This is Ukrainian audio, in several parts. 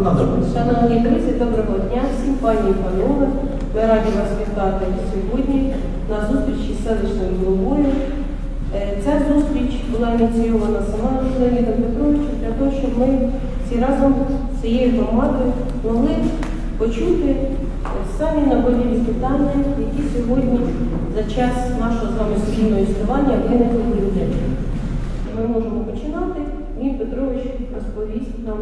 Шановні друзі, доброго дня всім, пані і панове. Ми раді вас вітати сьогодні на зустрічі з селищною головою. Е, Ця зустріч була ініційована сама Леонідом Петровичем для того, щоб ми всі разом з цією громадою могли почути е, самі наболілі питання, які сьогодні за час нашого з вами спільного існування виникли у людей. Ми можемо починати. Він Петрович розповість нам,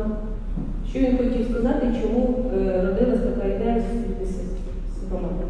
що він хотів сказати, чому е, родилась така ідея з громадою.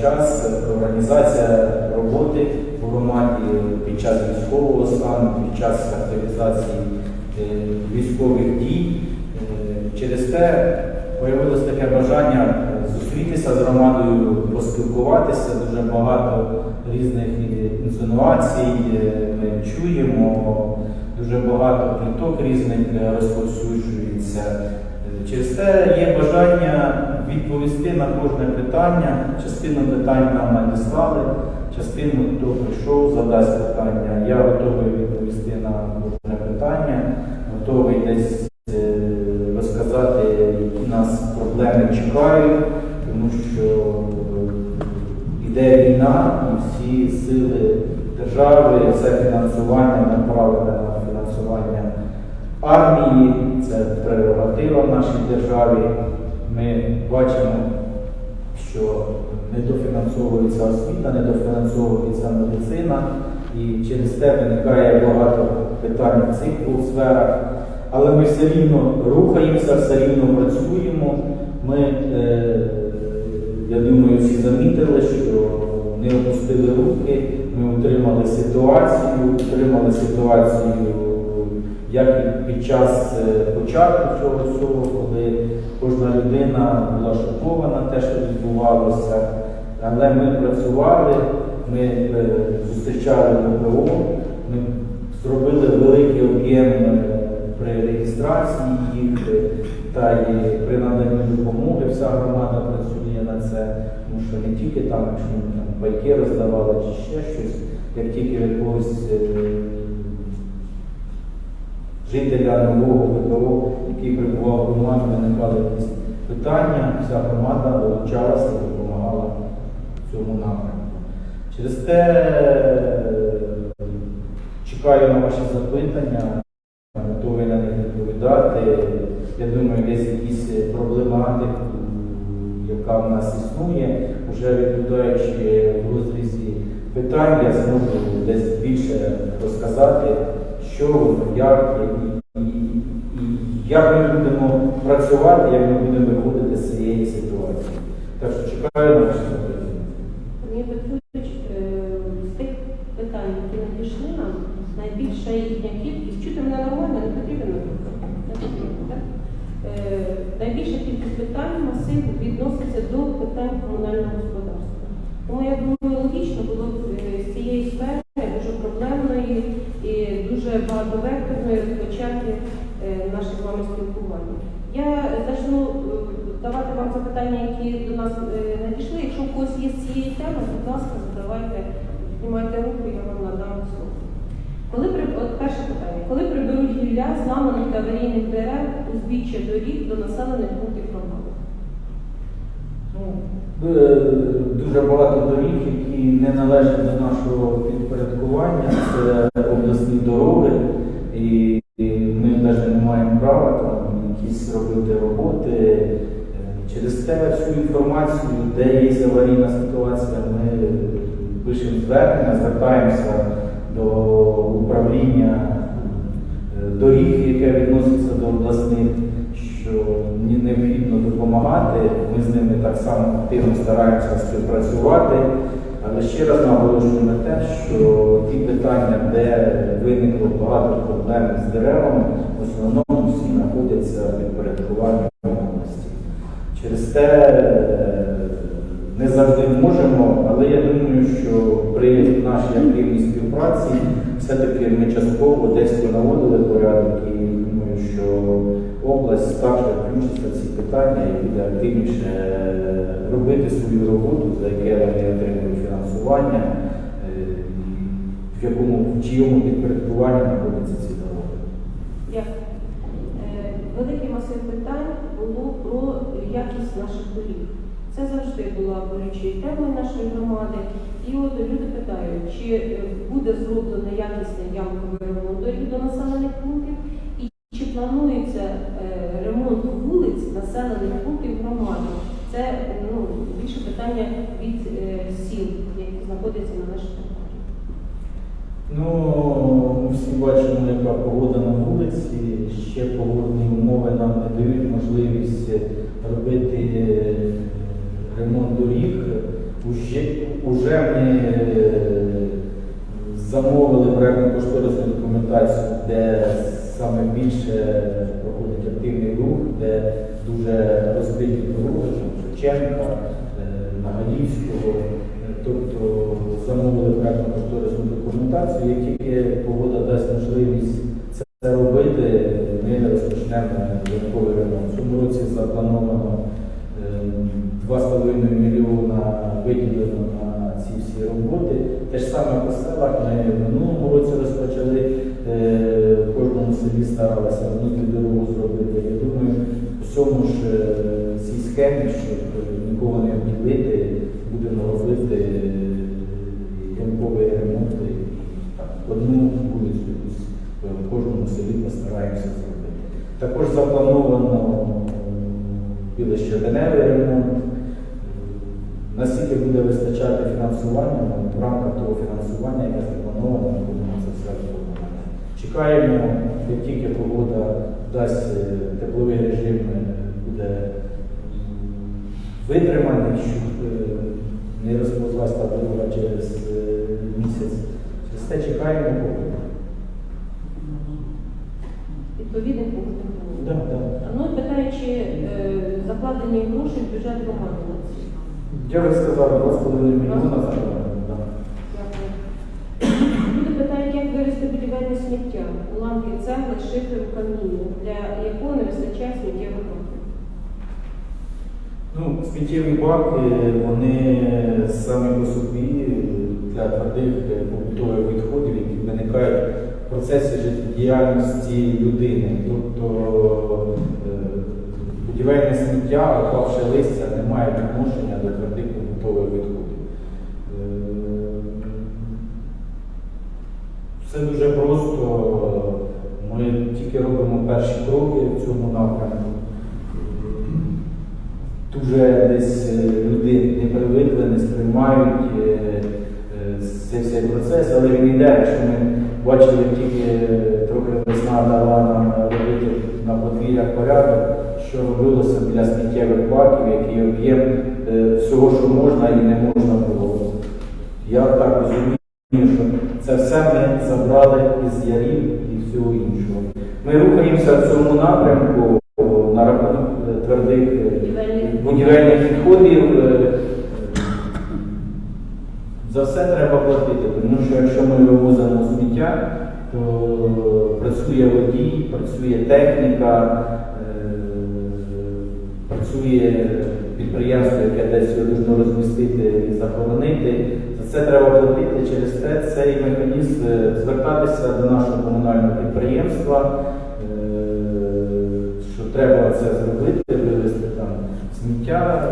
Час е, організація роботи в громаді під час військового стану, під час активізації е, військових дій. Е, Через те появилось таке бажання зустрітися з громадою, поспілкуватися. Дуже багато різних е, інсинуацій е, ми чуємо, дуже багато пліток різних е, розповсюджується. Е, Через те є бажання відповісти на кожне питання. Частину питань нам надіслали, частину хто прийшов, задасть питання. Я готовий відповісти на кожне питання, готовий десь е, розказати, які нас проблеми чекають, тому що е, іде війна і всі сили держави, все фінансування направлене на фінансування армії, це прерогатива в нашій державі. Ми бачимо, що недофінансовується освіта, недофінансовується медицина, і через те виникає багато питань в цих двох сферах. Але ми все рівно рухаємося, все рівно працюємо. Ми, е, я думаю, всі замітили, що не опустили руки, ми утримали ситуацію, утримали ситуацію як і під час е, початку цього всього, коли кожна людина була шокована те, що відбувалося. Але ми працювали, ми е, зустрічали ВПО, ми зробили великий об'єм е, при реєстрації їх та і при наданні допомоги. Вся громада працює на це, тому що не тільки там, ми там байки роздавали чи ще щось, як тільки якогось жителя нового ВПО, який прибував в громаді, виникали якісь питання, вся громада долучалася і допомагала в цьому напрямку. Через те е, чекаю на ваші запитання, готовий на них відповідати. Я думаю, десь якісь проблематику, яка в нас існує, вже відповідаючи в розрізі питань, я зможу десь більше розказати, що воно, як і, і, і як ми будемо працювати, як ми будемо виходити з цієї ситуації. Так що чекаю на ваші запитання. Е, з тих питань, які надійшли нам, найбільша їхня кількість, чути мене нормально, не потрібно? Не? Е, Найбільша кількість питань масив відноситься до питань комунального господарства. Тому я думаю, логічно було б е, з цієї сфери дуже проблемної і дуже багатовекторної розпочати е, наше з вами спілкування. Я почну е, давати вам запитання, які до нас е, надійшли. Якщо у когось є з цієї теми, будь ласка, задавайте, знімайте руку, я вам надам слово. Коли от перше питання, коли приберуть гілля зламаних та аварійних дерев узбіччя доріг до населених пунктів громади? Е, Дуже багато доріг, які не належать до нашого підпорядкування, це якісь робити роботи. Е, Через те всю інформацію, де є аварійна ситуація, ми пишемо звернення, звертаємося до управління е, доріг, яке відноситься до обласних, що необхідно допомагати. Ми з ними так само активно стараємося співпрацювати. Але ще раз наголошую на те, що ті питання, де виникло багато проблем з деревами, в основному всі знаходяться в підпорядкуванні області. Через те е, не завжди можемо, але я думаю, що при нашій активній співпраці все-таки ми частково десь наводили порядок і думаю, що область також включиться в ці питання і буде активніше робити свою роботу, за яке вони отримують фінансування, е, в якому в чиєму підпорядкуванні знаходяться ці дороги. Дякую. Е, Великий масив питань було про якість наших доріг. Це завжди була болючою темою нашої громади. І от люди питають, чи е, буде зроблено якісний ямковий ремонт доріг до населених пунктів, і чи планується е, ремонт вулиць населених пунктів громади. Це ну, більше питання від е, сіл, які знаходяться на території. Ну, ми всі бачимо, яка погода на вулиці. Ще погодні умови нам не дають можливість робити е, ремонт доріг. Уже, уже ми е, замовили проєктну кошторисну документацію, де саме більше проходить активний рух, де дуже розбиті дороги, Шевченка, е, Нагалівського. Е, Тобто замовили проєктно кошторисну документацію, як тільки погода дасть можливість це робити, ми розпочнемо додатковий ремонт. В цьому році заплановано е, 2,5 мільйона виділено на ці всі роботи. Те ж саме по селах ми в минулому році розпочали, дасть е, тепловий режим е, буде витриманий, щоб е, не розповзлася та дорога через місяць. Через те чекаємо погоду. Відповідних пунктів. Да, да. Ну, питаю, чи е, закладені гроші в бюджет громади? Я вже сказав, 2,5 мільйона зараз. Да. Дякую. Люди питають, як вивезти будівельне сміття, уламки цегли, шиферу, каміння, для якого не вистачає сміттєвих баків. Ну, сміттєві баки, вони самі по собі для твердих е, побутових відходів, які виникають в процесі життєдіяльності людини. Тобто е, будівельне сміття, опавши листя, не має відношення до твердих побутових відходів. Е, Все дуже просто. Ми тільки робимо перші кроки в цьому напрямку. Дуже десь е, люди не привикли, не сприймають е, е, цей цей процес, але він йде, якщо ми бачили тільки трохи весна дала нам робити на подвір'ях порядок, що робилося біля сміттєвих баків, який об'єм всього, що можна і не можна було. Я так розумію, що це все ми забрали із ярів і всього іншого. Ми рухаємося в цьому напрямку на рахунок е, твердих е, Будівельних. будівельних відходів. е, За все треба платити, тому що якщо ми вивозимо сміття, то працює водій, працює техніка, е, працює підприємство, яке десь должно розмістити і захоронити. За це треба платити. Через те цей механізм е, звертатися до нашого комунального підприємства, е, що треба це зробити, вивезти там сміття,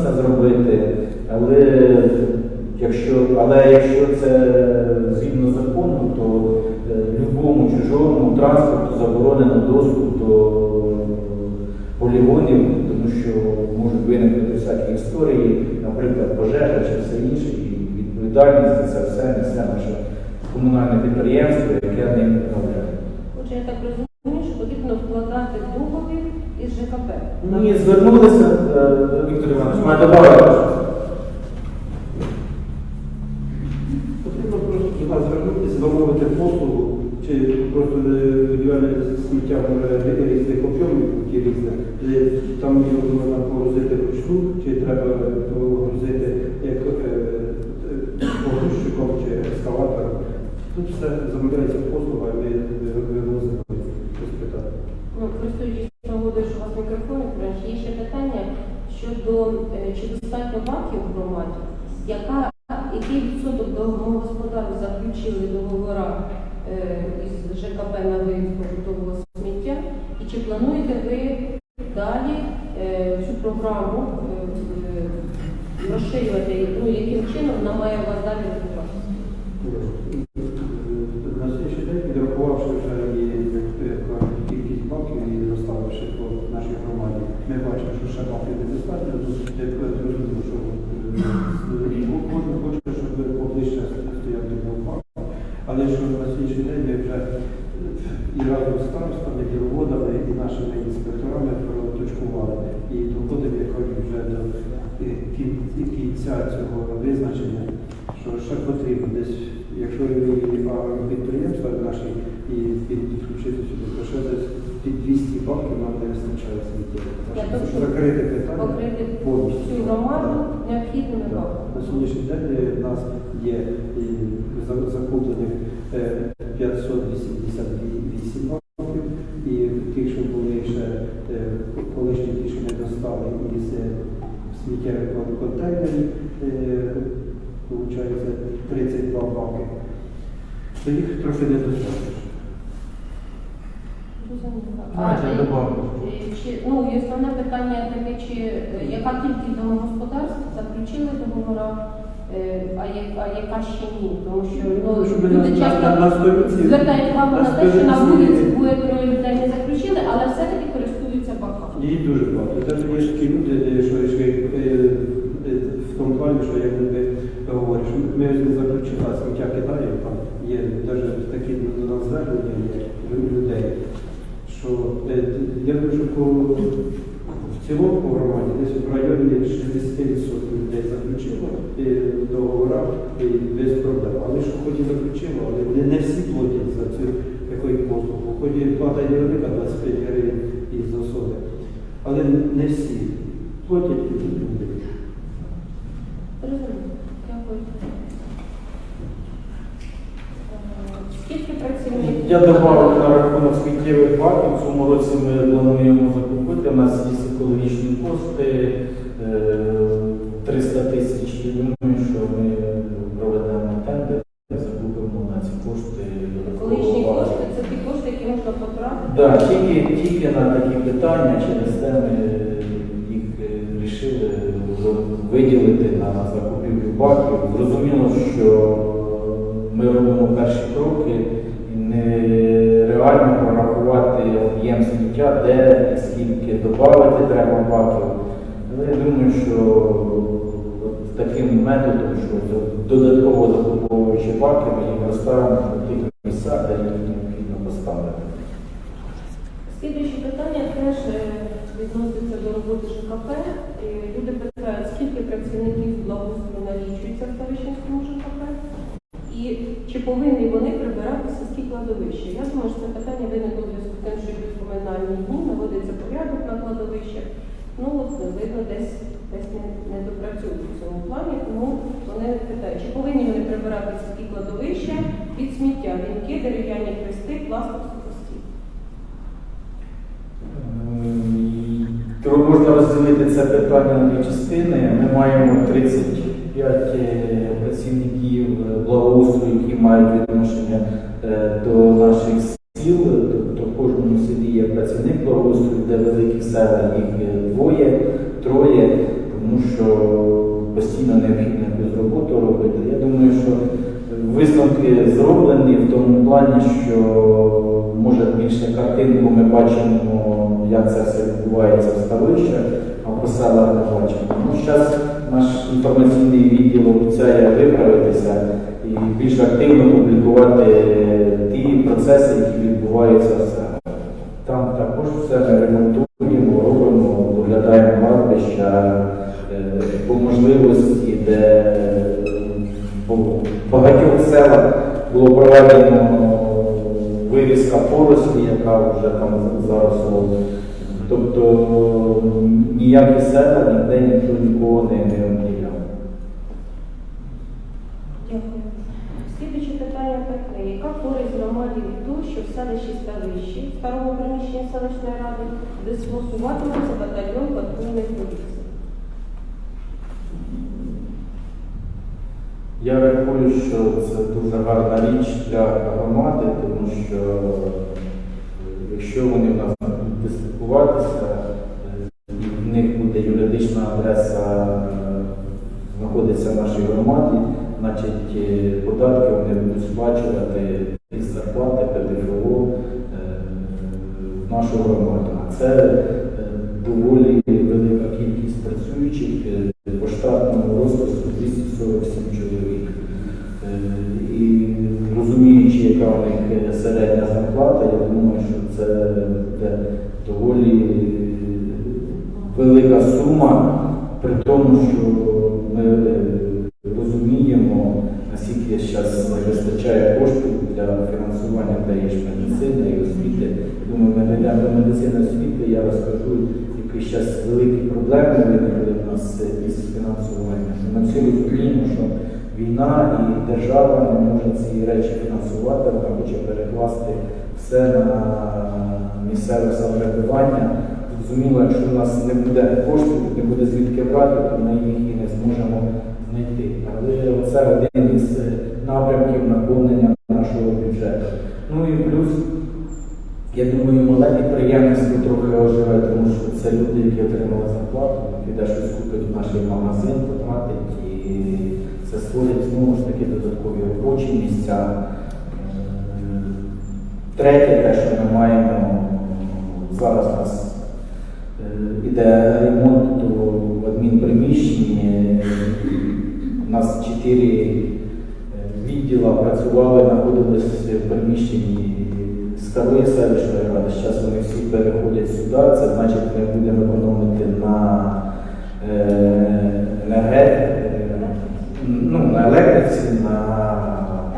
це зробити, але якщо, але якщо це згідно закону, то е, любому чужому транспорту заборонено доступ до полігонів, тому що можуть виникнути всякі історії, наприклад, пожежа чи все інше, і відповідальність за це все несе наша комунальне підприємство, яке ним управляє. Отже, я так розумію, що потрібно вкладати в договір із ЖКП. Мені звернулися, е, Іванович. Потрібно просто нас звернутися, замовити послугу, чи просто е, будівельне сміття може різних об'ємів. Е, Там його можна погрузити вручну, чи треба погрузити як е, е, погрузчиком чи ескаватором. Тут все замовляється послуга, і е, вивозимо. Ну, користуючись нагодою, що у вас мікрофон, Френч, є ще питання щодо е, чи достатньо банків громаді, яка, який відсоток домогосподарів заключили договора е, із ЖКП на виїзду побутового сміття, і чи плануєте ви далі е, цю програму розширювати, ну, яким чином вона має вас далі розвиватися? На сьогоднішній день, підрахувавши вже і е, кількість баків і розставивши по нашій громаді, ми бачимо, що ще баків недостатньо, тут я зрозуміло, що е, і кожен хоче, щоб поближче стояв до бак. Але що на сьогоднішній день ми вже е, і разом з старостами, і діловодами, і нашими інспекторами проточкували. І доходимо якось вже до е, кін- кінця цього визначення, що ще потрібно десь, якщо і а, підприємства наші і підключити сюди, то ще десь під 200 баків нам не вистачає сміття. Для Так того, що щоб закрити питання Покрити повністю. всю громаду необхідними Так. На сьогоднішній день у в нас є закуплених е, 588 банків, і ті, що були ще е, колишні ті, що не достали із е, сміттєвих контейнерів, виходить 32 баки. То їх трохи не достатньо. Зрозуміло. Давайте А, я е, добавлю. е, Чи, ну, і основне питання таке, чи е, яка кількість домогосподарств заключили договора, е, а, я- а яка ще ні? Тому що ну, Щоб люди на- часто на- на сторінці- звертають увагу на те, що на вулиці двоє троє людей не заключили, але все-таки користуються баками. Її дуже багато. Навіть є ж такі люди, е, що йшли е, е, в тому плані, що як люди говорять, що ми ж не заключили, а сміття кидаємо, там є навіть такі до нас звернення є лю- людей, що е, я думаю, що по, в цілому по громаді десь в районі 60% людей заключило е, договора і без проблем. Але що хоч і заключило, але не, не всі платять за цю такої послугу. Хоч і плата невелика 25 гривень із особи. Але не всі платять люди. Зрозуміло. Дякую. Е, Скільки працівників? Я додав на рахунок сміттєвих баків. В цьому році ми плануємо закупити. У нас є екологічні кошти е, 300 тисяч. Що таким методом, що додатково закуповуючи баки, ми їх розставимо в тих місцях, де їх необхідно поставити. Слідуюче питання теж е, відноситься до роботи ЖКП. Е, Люди питають, скільки працівників благоустрою налічується в Ставищенському ЖКП, і чи повинні вони прибирати сільські кладовища. Я думаю, що це питання виникло зв'язку з тим, що йдуть поминальні дні, наводиться порядок на кладовищах. Ну, от, видно, десь, десь не, допрацюють в цьому плані, тому вони питають, чи повинні вони прибирати сільські кладовища від сміття, вінки, дерев'яні хрести, пластик, сухості. Ем, можна розділити це питання на дві частини. Ми маємо 35 як це все відбувається в ставищах, а по селах не бачимо. Ну, зараз наш інформаційний відділ обіцяє виправитися і більш активно публікувати ті процеси, які відбуваються в селах. Там також все ми ремонтуємо, робимо, доглядаємо кладбища е, по можливості, де е, по багатьох селах було проведено вирізка порослі, яка вже там зараз. Тобто ніякі села ніде ніхто нікого не, обділяв. Дякую. Слідуюче питання таке. Яка користь громаді від того, що в селищі Ставищі, в старому приміщенні селищної ради, дислокуватиметься батальйон патрульної поліції? Я рахую, що це дуже гарна річ для громади, тому що е, якщо вони в нас будуть дислокуватися, в них буде юридична адреса е, знаходиться в нашій громаді, значить е, податки вони будуть сплачувати із зарплати ПДФО в нашу громаду. Це доволі велика кількість працюючих яка у них е, середня зарплата, я думаю, що це буде доволі велика сума, при тому, що ми е, розуміємо, наскільки зараз не вистачає коштів для фінансування тієї ж медицини і освіти. Думаю, ми дійдемо до медицини освіти, я розкажу, які зараз великі проблеми виникли в нас із фінансуванням. Ми всі розуміємо, що війна і держава не ці речі фінансувати, вона хоче перекласти все на місцеве самоврядування. Зрозуміло, якщо у нас не буде коштів, не буде звідки брати, то ми їх і не зможемо знайти. Але це один із напрямків наповнення нашого бюджету. Ну і плюс, я думаю, мале підприємництво трохи оживе, тому що це люди, які отримали зарплату, піде щось купить в наш магазин, потратить, це створить знову ж таки додаткові робочі місця. Е, Третє, те, що ми маємо зараз у нас е, іде ремонт у адмінприміщенні. У нас чотири е, відділа працювали, знаходились в приміщенні старої селищної ради. Зараз вони всі переходять сюди. Це значить, ми будемо економити на е, енерге- е, ну, на електриці, на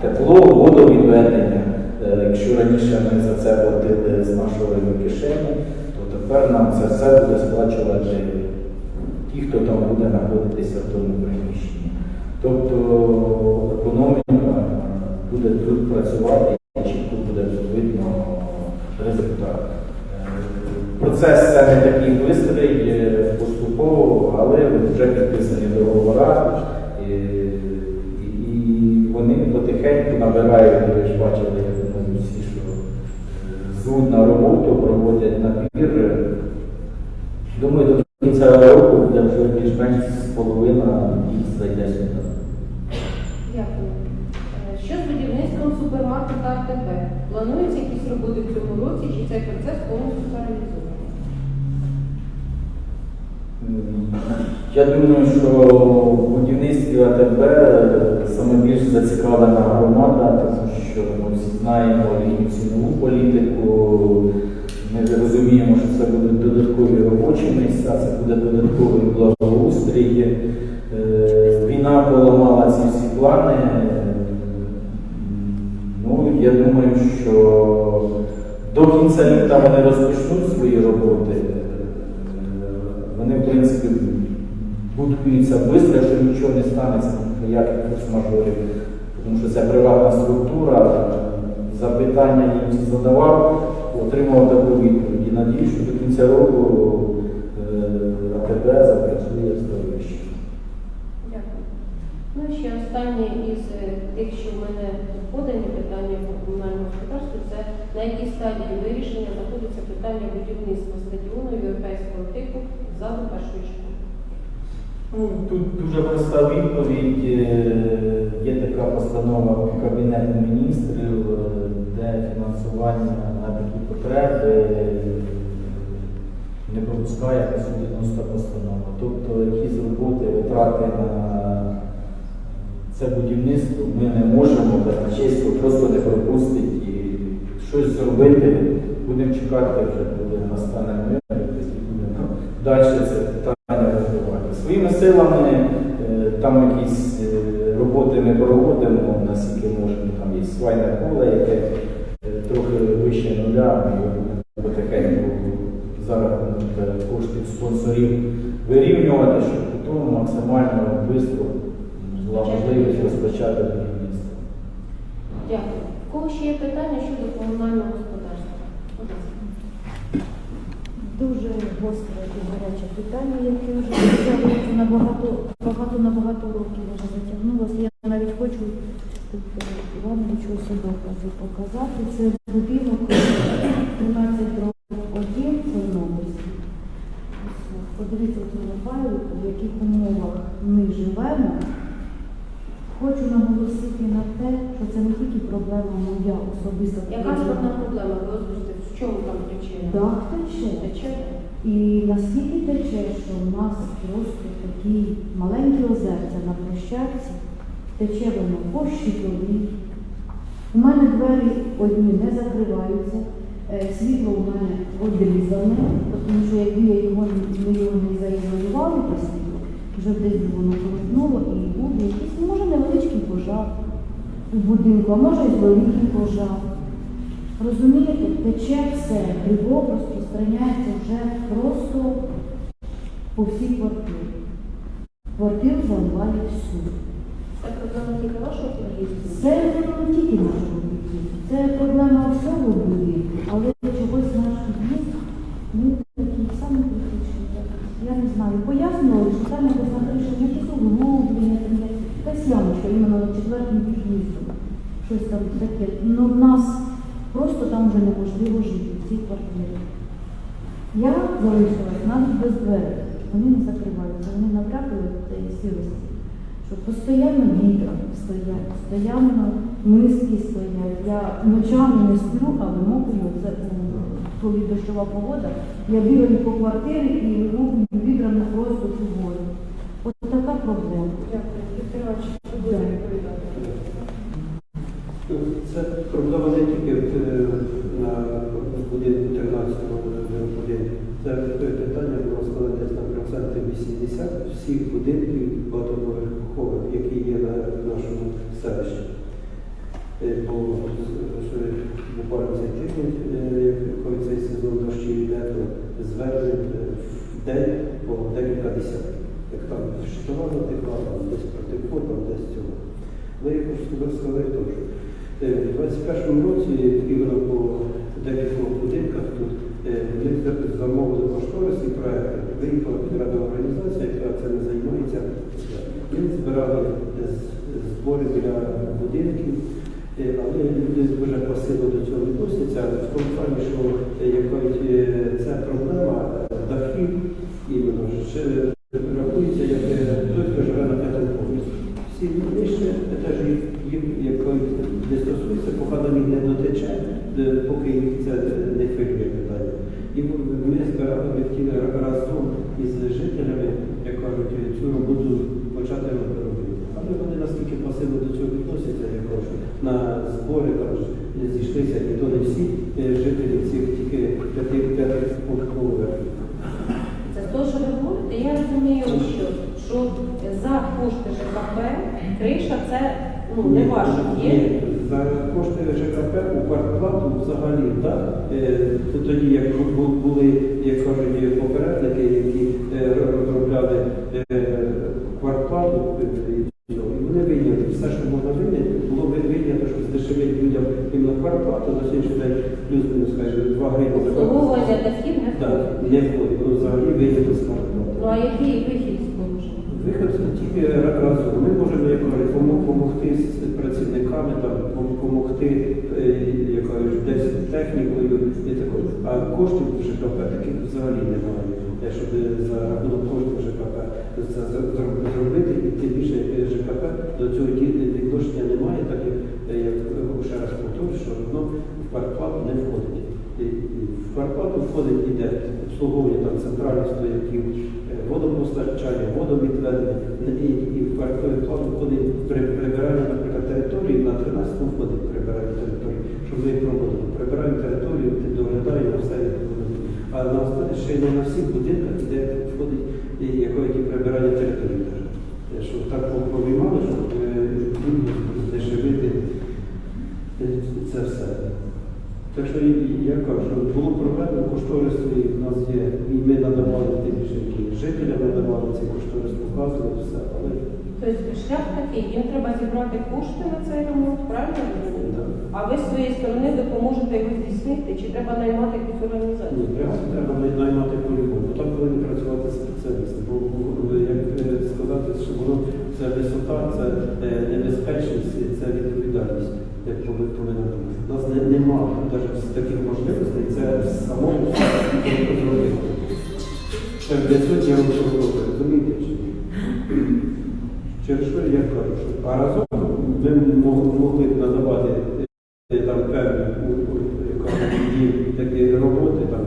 тепло, водовідведення. Е, Якщо раніше ми за це платили з нашої кишені, то тепер нам це все буде сплачувати ті, хто там буде знаходитися в тому приміщенні. Тобто економіка буде тут працювати і чітко буде видно результат. Е, Процес це не такий бистрий, е, поступово, але вже підписані договори. е, І, і вони потихеньку набирають, ви ж бачили, я думаю, всі, що е, звуть на роботу, проводять набір. Думаю, до кінця року буде вже більш-менш половина їх зайде сюди. Дякую. Е, Що з будівництвом супермаркета АТБ? Плануються якісь роботи в цьому році, чи цей процес повністю паралізований? Я думаю, що в будівництві АТБ саме більш зацікавлена громада, тому що ми всі знаємо їхню цінову політику. Ми розуміємо, що це будуть додаткові робочі місця, це буде додатковий благоустрій. Е, Війна поламала ці всі плани. Ну, я думаю, що до кінця літа вони розпочнуть свої роботи. Е, Вони, в принципі, будуються швидко, якщо нічого не станеться, ніяких форс-мажорів, тому що це приватна структура. Запитання їм задавав, отримав таку відповідь. І надію, що до кінця року е, АТБ запрацює становищі. Дякую. Ну і ще останнє із е, тих, що в мене подані питання по комунальному господарству, це на якій стадії вирішення знаходиться питання будівництва стадіону європейського типу залу першої школи. Ну, Тут дуже проста відповідь. Е, Є така постанова Кабінету міністрів, е, де фінансування на такі потреби е, не пропускає 90 постанова. Тобто якісь роботи, витрати на це будівництво ми не можемо казначейство просто не пропустити і щось зробити. Будемо чекати вже, коли настане мир, якось далі це силами е, там якісь е, роботи ми проводимо, наскільки можемо, там є свайне поле, яке е, трохи вище нуля, ми його будемо потихеньку за рахунок коштів спонсорів вирівнювати, щоб потім максимально швидко була можливість розпочати будівництво. Дякую. В кого ще є питання щодо комунального господарства? Дуже гостре і гаряче питання, яке вже на багато, багато на багато років вже затягнулося. Я навіть хочу е, Івановичу ось докази показати. Це будинок 13 років 1 Чорнобильський. Подивіться цю файлу, в яких умовах ми живемо. Хочу наголосити на те, що це не тільки проблема моя особиста. Яка основна проблема? Ви озвучите, в чому там причина? Дах тече. Тече? І наскільки тече, що в нас просто такі маленькі озерця на площадці, тече воно по щитові. У мене двері одні не закриваються, е, світло у мене одрізане, тому що якби я його не- не заізолювали постійно, вже десь воно крутнуло і буде якийсь, може, невеличкий пожар у будинку, а може і великий пожар. Розумієте, тече все, грибок розпространяється вже просто по всій квартирі. Квартиру заливає всю. Це проблема тільки вашого під'їзду? Це не тільки нашого будинку, це проблема всього будинку, але чогось наш під'їзд ну, такий самий критичний. Я не знаю, пояснювали, що там якось на криші якісь углублення, є якась ямочка іменно над четвертим під'їздом. Щось там таке. Ну, в нас там вже неможливо жити в цій квартирі. Я залишилась навіть без дверей. Вони не закриваються, вони набрякли цієї сірості. Що постійно вітра стоять, постійно миски стоять. Я ночами не сплю, а вимокую це ну, коли дощова погода. Я бігаю по квартирі і вимокую відрами просто цю воду. От така проблема. Дякую. Віктор Іванович, ви будете Да. відповідати. Це проблема не тільки е, на будинку 13 один. Це питання було сказано десь на проценти 80 всіх будинків багатоповерхових, які є на нашому селищі. Е, Бо буквально цей тиждень, коли цей сезон дощів йде, то звернень е, в день по декілька десятків. Як там щитова затекла, там десь протекло, там десь цього. Але я хочу сказати- теж. Е, У 21-му році іменно по декількох будинках тут вони за- замовили кошторисні проекти, виїхала підрядна організація, яка цим займається. Ми збирали е, збори для будинків, е, але люди дуже пасивно до цього відносяться. В тому плані, що е, якось е, ця проблема е, дахів іменно ще рахується як е, той, хто живе на п'ятому поверсі. Всі нижче етажі їх якось не стосується, поки до них не дотече, е, поки їх це не хвилює питання. І ми збирали ми хотіли разом із жителями, як кажуть, цю роботу почати робити. Але вони наскільки пасивно до цього відносяться, я кажу, на збори там ж зійшлися, і то не всі е, жителі цих тільки п'яти п'ятих поверхів. Це з того, що ви говорите, я розумію, що, що за кошти ЖКП криша це ну, не Ні, ваше ні, є. За кошти ЖКП у квартплату взагалі, так? Е, Тоді, як були, як кажуть, попередники, які е, розробляли е, квартплату, е, і вони вийняли все, що можна вийняти, було ви- вийнято, щоб здешевити людям іменно квартплату на сьогоднішній день плюс-мінус, скажімо, 2 гривні. за квартплату. не Так, не входить, взагалі вийнято з квартплати. Ну а який вихід з? Вихід тільки разом. Ми можемо як кажуть, допомогти з працівниками, там, коштів в ЖКП таких взагалі немає. Щоб за рахунок коштів ЖКП це зро- зро- зробити, і тим більше е, ЖКП до цього відношення немає, так як, е, е, ще раз повторюю, що воно в квартплату не входить. В квартплату входить іде обслуговування там центральних стояків, е, водопостачання, водовідведення. І, в плану входить при прибиранні, наприклад, території на 13 входить прибирання території, щоб ми проводили. Прибираємо територію, ти доглядаємо все як воно. А ще не на всіх будинках, де входить яке прибирання території. Щоб так повиймали, щоб е, здешевити е, це все. Так що я кажу, було проведено кошторис, і в нас є, і ми надавали тим більше, жителям надавали цей кошторис, показували все, але Тобто шлях такий, їм треба зібрати кошти на цей ремонт, правильно? А ви з своєї сторони допоможете його здійснити, чи треба наймати якусь організацію? ні, треба, треба наймати полігон, бо там повинні працювати спеціалісти. Бо бо, як е, сказати, що воно це висота, це е, небезпечність, це відповідальність, як повинна бути. У нас не, немає навіть таких можливостей, це самому зробити. Це для цього я вам говорю, розумієте чи ні? Через що я кажу, що а разом мо- могли б надавати е, там певні такі роботи, там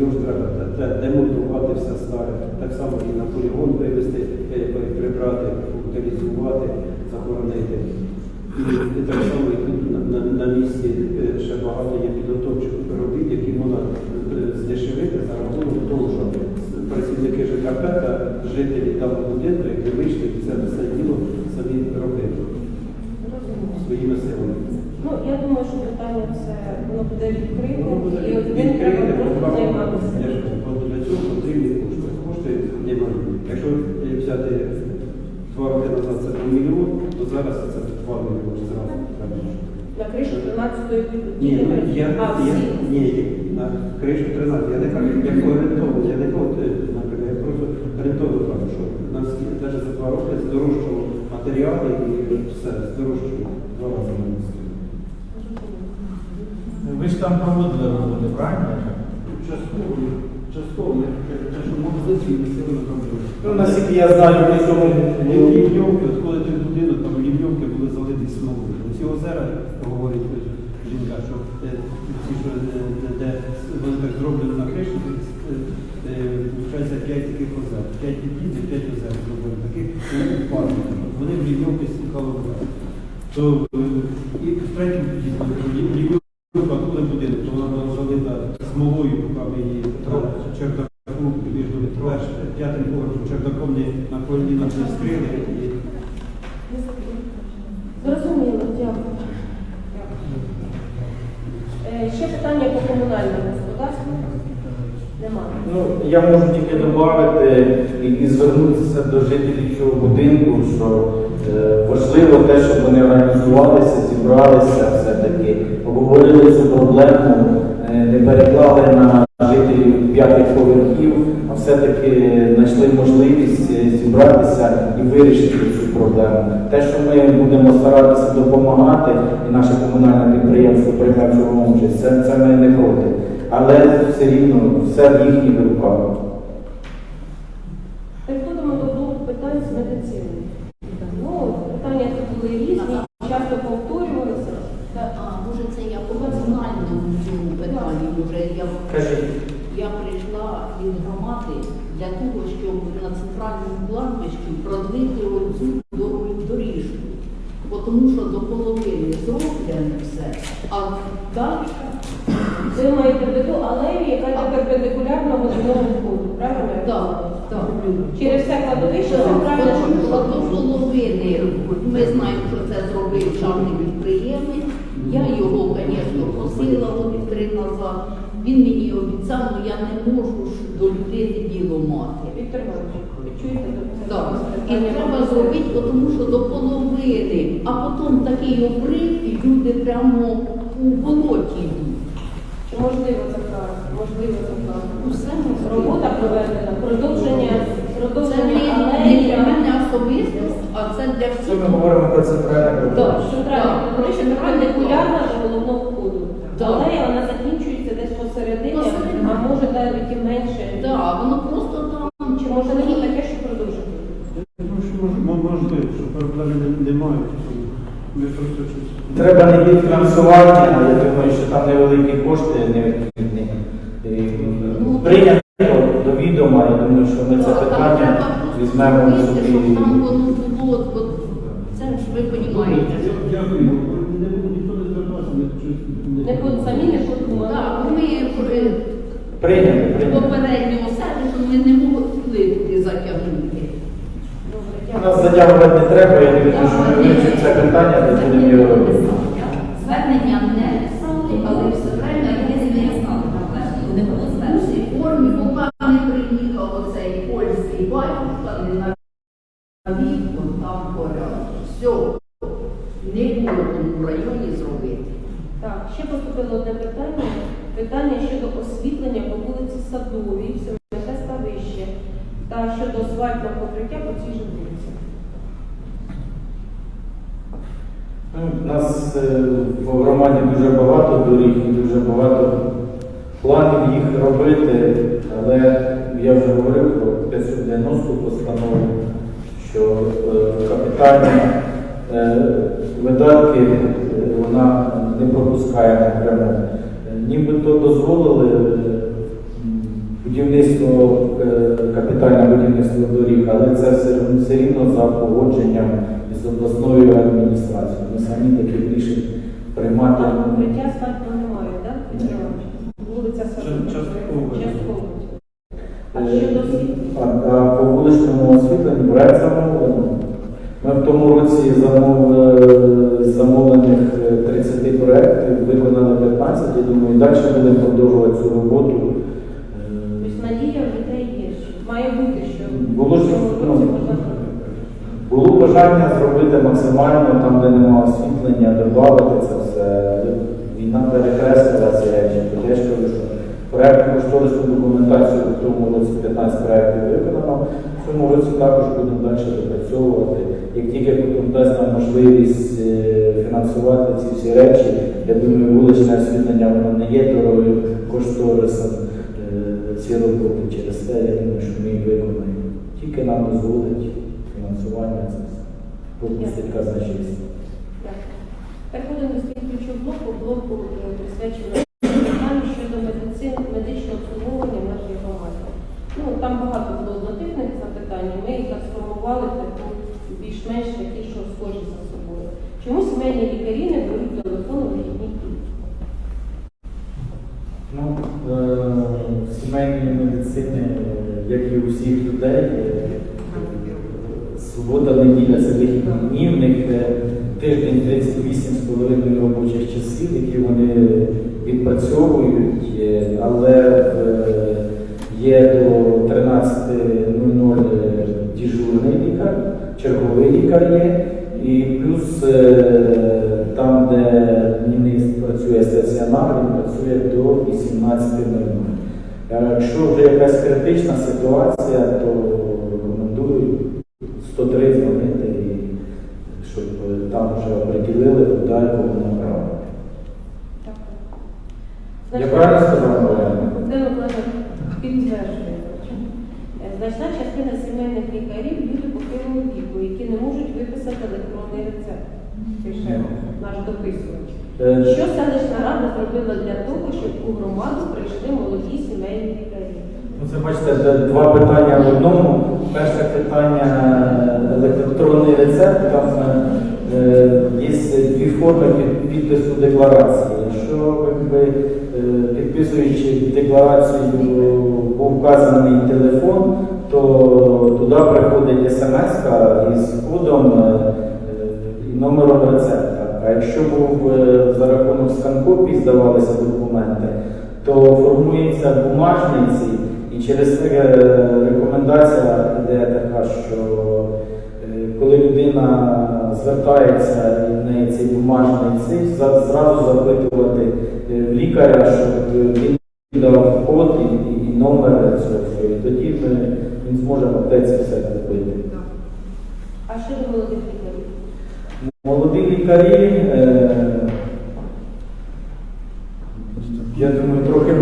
його ж треба демонтувати все старе, так само і на полігон вивезти, е, прибрати, утилізувати, захоронити. І, так само і тут на, на, на місці е, ще багато є підготовчих робіт, які можна здешевити за рахунок того, що працівники ЖКП та жителі даного будинку, і це все діло самі робили своїми силами. Ну, я думаю, що питання це воно буде відкрите, і ним треба просто займатися. Для цього потрібні кошти. Кошти немає. Якщо е, взяти два роки назад це мільйон, то зараз це два мільйони зразу. На кришу 13-ї Ні, ну, я, я, ні, на кришу 13. Я не кажу, як орієнтовно, я не кажу, е, наприклад, я просто орієнтовно кажу, що на всі, навіть за два роки матеріали і все, здорожчало два рази на місці. Ви ж там проводили роботи, правильно? Частково, частково, я кажу, те, що мобілізацію не сильно зробили. Ну, наскільки я знаю, ми цьому Лівньовки, от коли той будинок, там лівньовки були залиті смолою. Ці озера, говорить жінка, що е, ці, що е, де, де вони так зроблені на криші, е, е, виходить 5 таких озер. 5 під'їздів, 5 озер зробили. Таких ну, парків. Вони в лівньовки стікали вода. То е, і в третьому під'їзді лівньовка, коли будинок, то вона була залита смолою, поки ми її чердаку між п'ятим поверхом чердаком не на коліна не скрили. І Зрозуміло, дякую. Е, Ще питання по комунальному господарству? Немає. Ну, я можу тільки додати і, звернутися до жителів цього будинку, що е, важливо те, щоб вони організувалися, зібралися все-таки, обговорили цю проблему, переклали на жителів п'ятих поверхів, а все-таки знайшли можливість е, зібратися і вирішити цю проблему. Те, що ми будемо старатися допомагати, і наше комунальне підприємство прийме в участь, це, це ми не проти. Але все рівно все в їхніх руках. Переходимо до блоку питань з медицини. Ну, питання тут були різні, часто повторювалися. Та, А, може це я по національному цьому питанні, може я, Кажіть. я прийшла від громади для того, щоб на центральному кладбищі продлити оцю дорогу доріжку. Бо Тому що до половини зроблене все, а далі Ви маєте в виду алею, яка йде перпендикулярно водяному входу, правильно? я так, розумію? так. Через все кладовище центральне, Тому що до половини, ми знаємо, що це зробив чарний підприємець. Я його, звісно, просила роки три назад. Він мені обіцяв, але я не можу до людини діло мати. Віктор Іванович, чуєте? Так, і треба зробити, тому що до половини, а потім такий обрив, і люди прямо у болоті йдуть. Чи можливо заправити? Можливо заправити. Усе можливо. Робота проведена, продовження, Це продовження не, не алеї. для мене особисто, а це для Це всіх. ми говоримо про центральне Так. кладовище. Центральне кладовище перпендикулярно до головного входу. Так. Алея вона закінчується десь посередині, Посередині. а може навіть і менше. Так, воно просто там Чи можливо таке, що продовжити? Ну, що мож- мо- можливо, що проблеми не- немає. Ми просто щось. Треба не від фінансування, але я думаю, що там невеликі кошти необхідні. І Ну, Прийняти думаю, що ми це питання візьмемо зробити, собі. там воно було, це ж ви розумієте. що- Дякую. Не буде ніхто не звертався, ми Не под- самі не подумали. Ми е, Прийняти, прийняти. попереднього сервісу ми не могли туди затягнути. Добре, У дякую. Нас затягувати не треба, я не думаю, що ми вивчимо це питання, де будемо його робити. Звернення не писали, але все время є зв'язок. Не було звернення. У цій формі, поки не приїхав оцей польський батюшка, не на вікон там порядок. Все. Не було в тому районі зробити. Так, ще поступило одне питання. Питання щодо освітлення по вулиці Садовій, Семенка Ставище та щодо асфальтного покриття по цій же вулиці. Ну, У нас е, в громаді дуже багато доріг і дуже багато планів їх робити, але я вже говорив про 590 постанову, що е, капітальні е, видатки вона не пропускає напряму. Нібито дозволили будівництво, капітальне будівництво доріг, але це все, все рівно за погодженням із обласною адміністрацією. Ми самі таких рішень приймати. А покриття асфальтного немає, так? Вулиця Садова. Частково. Частково. А Е, щодо освітлення? А, а по вуличному освітленню проект замовлено. Ми в тому році з замовлених е, 30 проєктів, виконали 15, я думаю, і далі будемо продовжувати цю роботу. Е, Тобто надія в людей є. Має бути, що Було ж, в цьому ну, році можна зробити. Було бажання зробити максимально там, де немає освітлення, додати це все. Війна перекреслила ці речі. Тобто Я ж кажу, що проєктну кошторисну документацію в тому році 15 проєктів виконано. В цьому році також будемо далі допрацьовувати. Як тільки дасть нам можливість е, фінансувати ці всі речі, я думаю, вуличне освітлення воно не є дорогою кошторисом е, ці роботи. Через те, я думаю, що ми їх виконаємо. Тільки нам дозволить. Попустить казначейство. Дякую. Переходимо до слідуючого блоку, блоку е, присвяченого щодо медичного обслуговування в нашій громаді. Ну, там багато було однотипних запитань, ми їх сформували таку більш-менш такі, що схожі за собою. Чому сімейні лікарі не беруть телефон у вихідні дні? Ну, е, сімейної медицини, е, як і у всіх людей, е, субота, неділя це вихідні дні, в е, тиждень 38,5 робочих часів, які вони відпрацьовують, е, але е, є до 13.00 дежурний лікар, черговий лікар є, і плюс е, там, де міністр працює стаціонар, він працює до 18.00. Е, Якщо вже якась критична ситуація, то рекомендую 103 дзвонити, і щоб е, там вже оприділили, куди і кого направити. Дякую. Я правильно сказав, Олена? Де Миколаївна підтверджує. Е, Значна частина сімейних лікарів люди похилого віку, які не можуть виписати електронний рецепт. Пише наш дописувач. Е, Що селищна рада зробила для того, щоб у громаду прийшли молоді сімейні лікарі? Ну, Це бачите, де два питання в одному. Перше питання е, електронний рецепт. Там е, є дві форми підпису декларації. Якщо е, підписуючи декларацію був вказаний телефон, то туди приходить смс із кодом е, і номером рецепта. А якщо був е, за рахунок сканкопій здавалися документи, то формується бумажниці, і через це е, рекомендація йде така, що е, коли людина звертається і в неї цей бумажний цифр, зразу запитувати е, в лікаря, щоб він дав код і, і- номер цього всього. І тоді ми, він зможе в аптеці все купити. А щодо молодих лікарів? Молоді лікарі, е, я думаю, трохи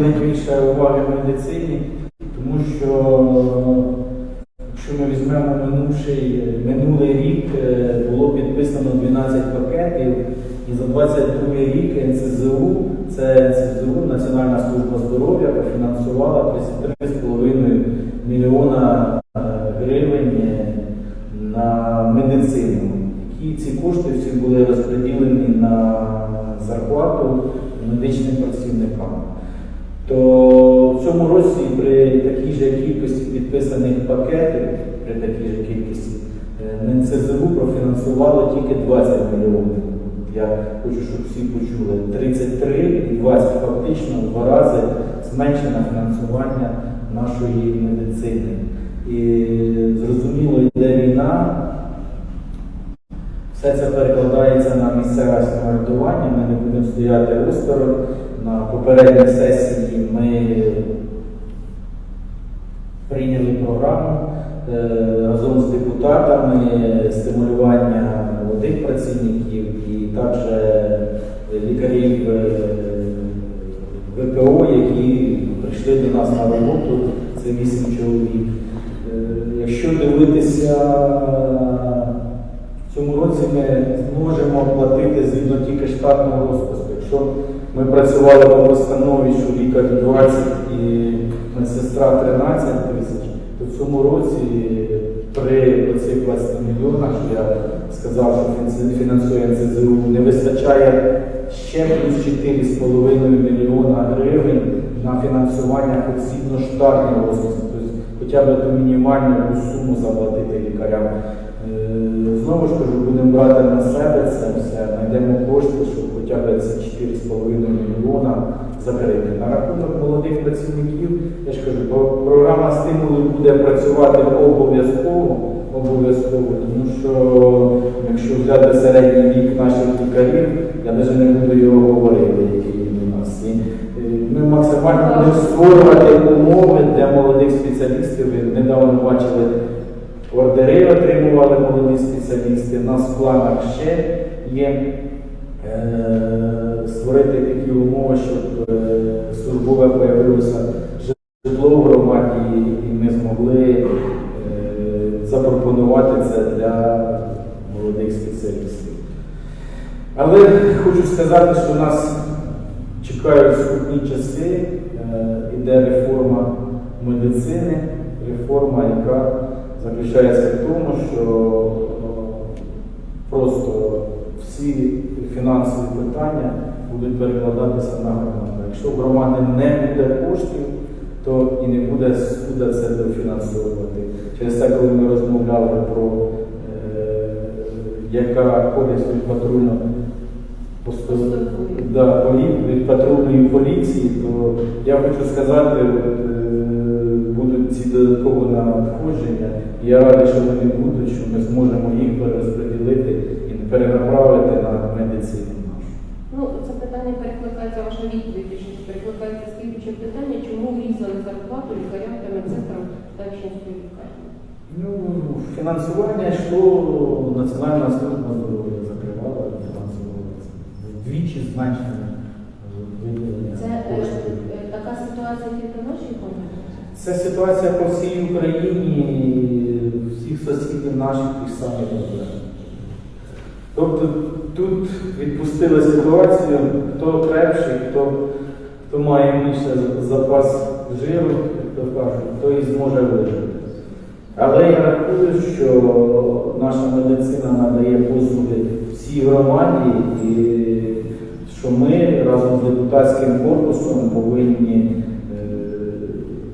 можна уваги уваги медицині, тому що якщо ми візьмемо минувший, минулий рік, е, було підписано 12 пакетів, і за 22 рік НСЗУ, це НСЗУ, Національна служба здоров'я, профінансувала 33,5 мільйона е, гривень на медицину. Які ці кошти всі були розподілені на зарплату медичним працівникам. То в цьому році при такій же кількості пакетів, при такій же кількості, е, НЦЗУ профінансувало тільки 20 мільйонів. Я хочу, щоб всі почули. 33 і 20 фактично в два рази зменшено фінансування нашої медицини. І зрозуміло, йде війна, все це перекладається на місцеве самоврядування. Ми не будемо стояти осторонь. На попередній сесії ми прийняли програму е, разом з депутатами стимулювання молодих працівників і також лікарів е, ВПО, які прийшли до нас на роботу. Це вісім чоловік. Е, Якщо дивитися в цьому році ми зможемо платити згідно тільки штатного розпису. Якщо ми працювали по постанові, що лікар 20 і медсестра 13 тисяч, то в цьому році при оцих 20 мільйонах, що я сказав, що фінансує НЦЗУ, не вистачає ще плюс 4,5 мільйона гривень на фінансування згідно штатного розпису. Тобто хоча б ту мінімальну суму заплатити лікарям. Е, Знову ж кажу, будемо брати на себе це все, знайдемо кошти, щоб хоча б це 4,5 мільйона закрити. На рахунок молодих працівників, я ж кажу, програма стимулу буде працювати обов'язково, обов'язково, тому що якщо взяти середній вік наших лікарів, я навіть не буду його говорити, який він у нас. І, е, ми максимально будемо створювати умови для молодих спеціалістів. Ви недавно бачили Ордери отримували молоді спеціалісти. У нас в планах ще є е, створити такі умови, щоб е, службове появилося житло в громаді, і ми змогли е, запропонувати це для молодих спеціалістів. Але хочу сказати, що нас чекають скрутні часи, е, іде реформа медицини, реформа, яка заключається в тому, що просто всі фінансові питання будуть перекладатися на громаду. Якщо в громади не буде коштів, то і не буде скуда це дофінансовувати. Через це, коли ми розмовляли про е, яка користь від патрульного да, від патрульної поліції, то я хочу сказати, от, е, будуть ці додаткові надходження. Я радий, що вони будуть, що ми зможемо їх перерозподілити і перенаправити на медицину нашу. Ну, це питання перекликається, ваша відповідь, точніше, перекликається слідче питання, чому врізали зарплату лікарям та медсестрам Дачинської лікарні? Ну, фінансування йшло Національна служба здоров'я закривала фінансового. Вдвічі зменшення е, виділення Це е, коштів. е, така ситуація тільки в нашій громаді? Це ситуація по всій Україні, всіх сусідів наших тих самих проблем. Тобто тут відпустили ситуацію, хто крепший, хто, хто має більше запас жиру, як то кажуть, той і зможе вижити. Але я рахую, що наша медицина надає послуги всій громаді, і що ми разом з депутатським корпусом повинні е,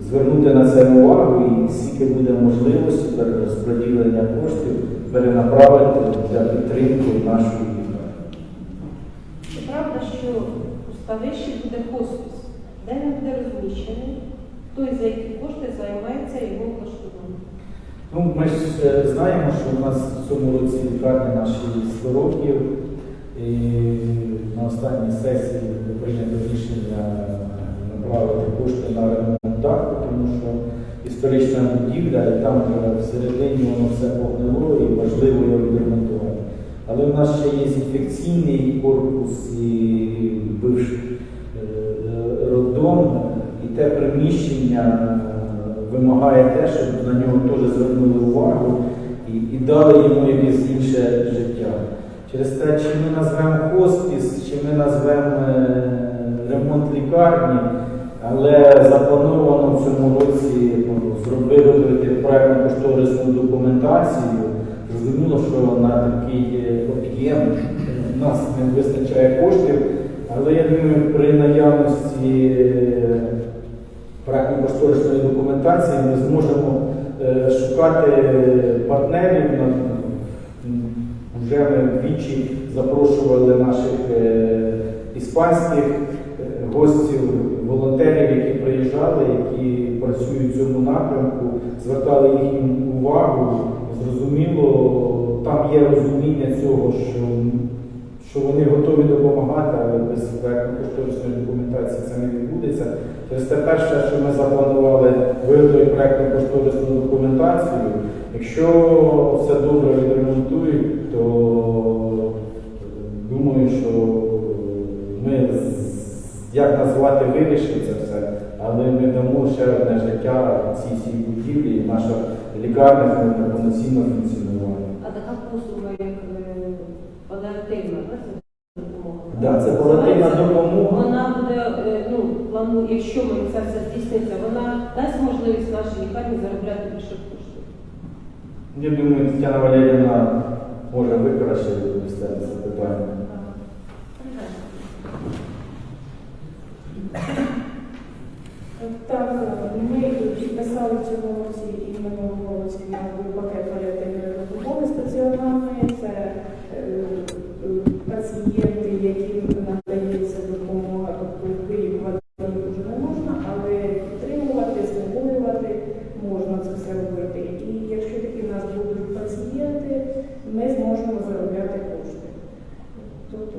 звернути на це увагу і скільки буде можливості перерозподілення коштів перенаправити для підтримки нашої лікарні. Чи правда, що у Ставищі буде хоспіс? Де він буде розміщений? Хто за які кошти займається його влаштуванням? Ну, ми ж е, знаємо, що у нас в цьому році лікарня наші 100 років. І на останній сесії було прийнято рішення направити кошти на ремонт даху, тому що історична будівля, і там е, всередині воно все погнило і важливо його відремонтувати. Але у нас ще є інфекційний корпус і бивший е, роддом, і те приміщення е, вимагає те, щоб на нього теж звернули увагу і, і дали йому якесь інше життя. Через те, чи ми назвемо хоспіс, чи ми назвемо е, ремонт лікарні, Але заплановано в цьому році ну, зробити проєктно кошторисну документацію. Зрозуміло, що на такий е, об'єм у нас не вистачає коштів, але я думаю, при наявності е, проєктно-кошторисної документації ми зможемо е, шукати партнерів. Вже ми двічі запрошували наших іспанських гостів, волонтерів, які приїжджали, які працюють в цьому напрямку, звертали їхню увагу. Зрозуміло, там є розуміння цього, що, що вони готові допомагати, але без проєктно-кошторисної документації це не відбудеться. Тобто те перше, що ми запланували виготовити проєктно-кошторисну документацію. Якщо все добре відремонтують, то думаю, що ми як назвати вирішимо це все, але ми дамо ще одне життя цій цій будівлі, наша лікарня зможе повноцінно функціонувати. А така послуга, як е, паліативна, так, це допомога? Да, це паліативна допомога. Вона буде, е, ну, плану, якщо ми це все здійсниться, вона дасть можливість нашій лікарні заробляти більше коштів. Я думаю, Тетяна Валерівна може відповісти це питання. Так, ми підписали в цьому році і в минулому році на пакет паліативної допомоги стаціонарної. Це е, е, пацієнти, яким надається допомога, тобто виїхати їх вже не можна, але підтримувати, знеболювати можна це все робити. І якщо такі в нас будуть пацієнти, ми зможемо заробляти кошти. Тобто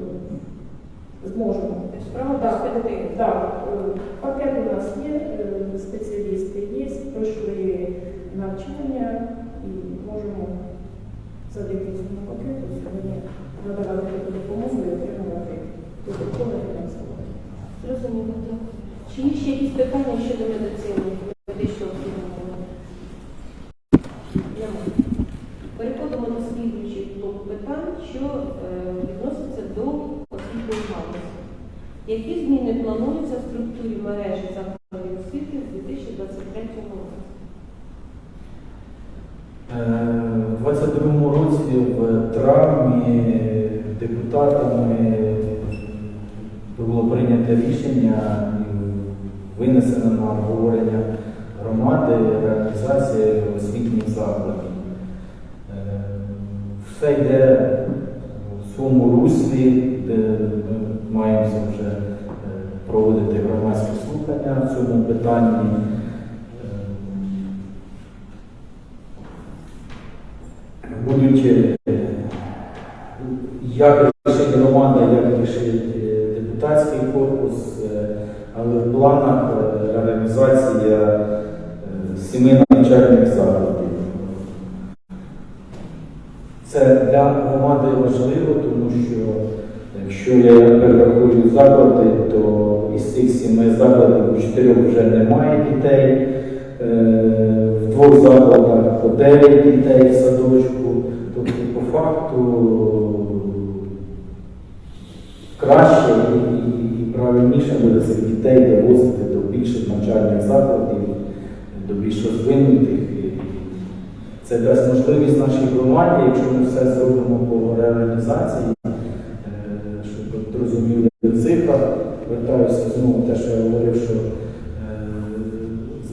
зможемо. Справа Так, так, так, е, пакет у нас є, е, спеціалісти є, пройшли навчання і можемо завдяки цьому пакету сьогодні надавати таку допомогу і отримувати додаткове фінансування. Зрозуміло, дякую. Чи є ще якісь питання щодо медицини, медичного обслуговування? Немає. Переходимо до слідуючих блоку питань, що е, відноситься до освітньої галузі. Які зміни плануються в структурі мережі закладів освіти в 2023 році? Е, У 22 році в травні депутатами було прийнято рішення винесено на обговорення громади реалізація освітніх закладів. Е, Все йде в своєму руслі, де ми маємо вже е, проводити громадські слухання в цьому питанні. Е, будуть як рішить громада, як рішить е, депутатський корпус, е, але в планах е, реалізація е, семи навчальних закладів. Це для громади важливо, тому що якщо я перерахую заклади, то із цих семи закладів у чотирьох вже немає дітей. Е, В двох закладах по 9 дітей в садочку. Тобто, по факту краще і правильніше буде цих дітей довозити до більших навчальних закладів, до більш розвинутих. Це дасть можливість нашій громаді, якщо ми все зробимо по реорганізації, е, щоб розуміли в цифрах. Вертаюся знову те, що я говорив, що е,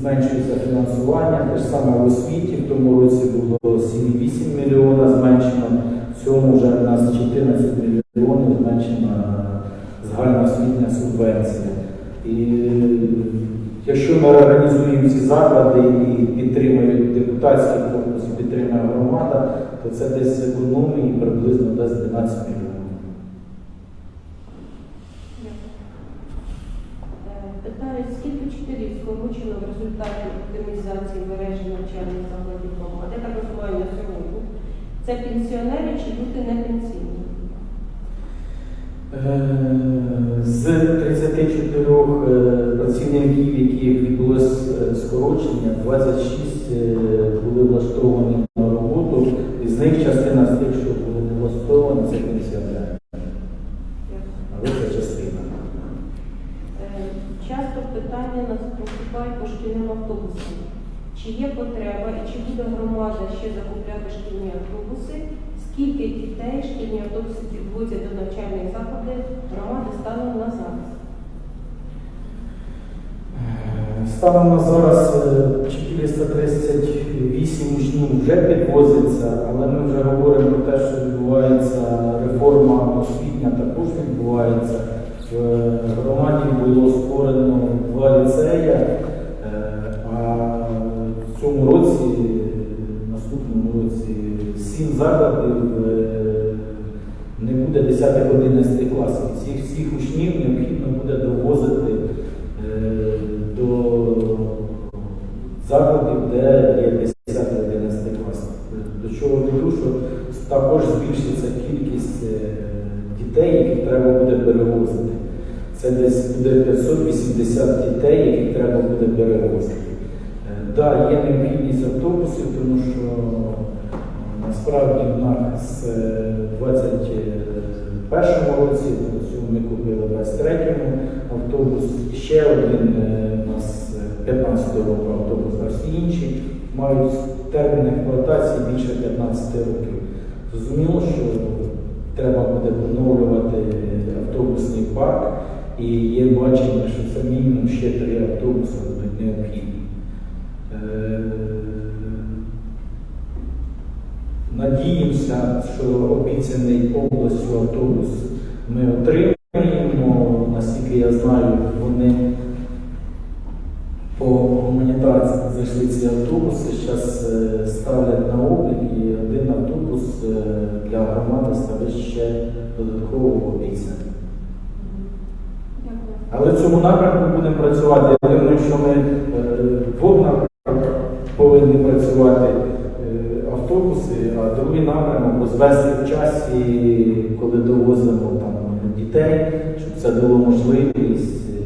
зменшується фінансування. Те ж саме в освіті в тому році було 7,8 мільйона зменшено, в цьому вже у нас 14 мільйонів зменшена загальноосвітня субвенція. Якщо ми організуємо ці заклади і підтримують депутатський корпус, підтримує громада, то це десь економії приблизно десь 12 мільйонів. Е, Питаю, скільки вчителів скорочено в результаті оптимізації мережі навчальних закладів громади? Так розумію на сьогодні. Це пенсіонери чи люди не пенсійні? Е, З 34 е, працівників, яких відбулось е, скорочення, 26 е, були влаштовані на роботу, із них частина з тих, що були не влаштовані, це пенсіонери. Часто питання нас поступають по шкільним автобусам. Чи є потреба і чи буде громада ще закупляти шкільні автобуси? Скільки дітей шкільні автобуси підвозять до навчальних закладів громади станом на зараз? Е, Станом на зараз е, 438 учнів вже підвозиться, але ми вже говоримо про те, що відбувається реформа освітня, також відбувається. В громаді було створено два ліцеї, сім закладів е, не буде 10-11 класів. Цих всіх учнів необхідно буде довозити е, до закладів, де є 10-11 клас. До чого веду, що також збільшиться кількість е, дітей, яких треба буде перевозити. Це десь буде 580 дітей, яких треба буде перевозити. Так, є необхідність автобусів, тому що насправді в нас е, в 21 році, ми купили в 23-му автобус, ще один е, у нас е, 15 року автобус, а всі інші мають термін експлуатації більше 15 років. Зрозуміло, що треба буде поновлювати автобусний парк, і є бачення, що це мінімум ще три автобуси будуть необхідні. Надіємося, що обіцяний областю автобус ми отримаємо. Наскільки я знаю, вони по гуманітарці зайшли ці автобуси, зараз ставлять на облік і один автобус е, для громади стане ще додатково обіцяний. Але в цьому напрямку будемо працювати. Я думаю, що ми е, в двох напрямках повинні працювати е, автобуси, а другий напрямок розвести в часі, коли довозимо там дітей, щоб це дало можливість е,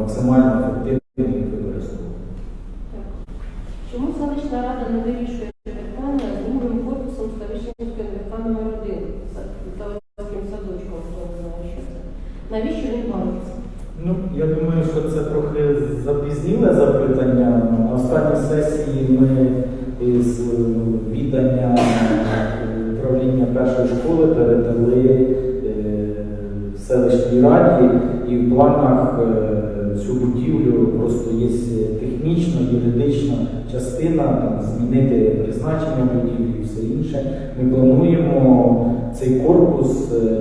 максимально ефективно їх використовувати. Чому селищна рада не вирішує питання з другим корпусом Ставищенської НВК номер 1 за Таврським садочком, хто не знає, що це? Навіщо він бавиться? Ну, я думаю, що це трохи запізніле запитання. На останній сесії ми і в планах е, цю будівлю просто є технічна, юридична частина, там, змінити призначення будівлі і все інше. Ми плануємо цей корпус е,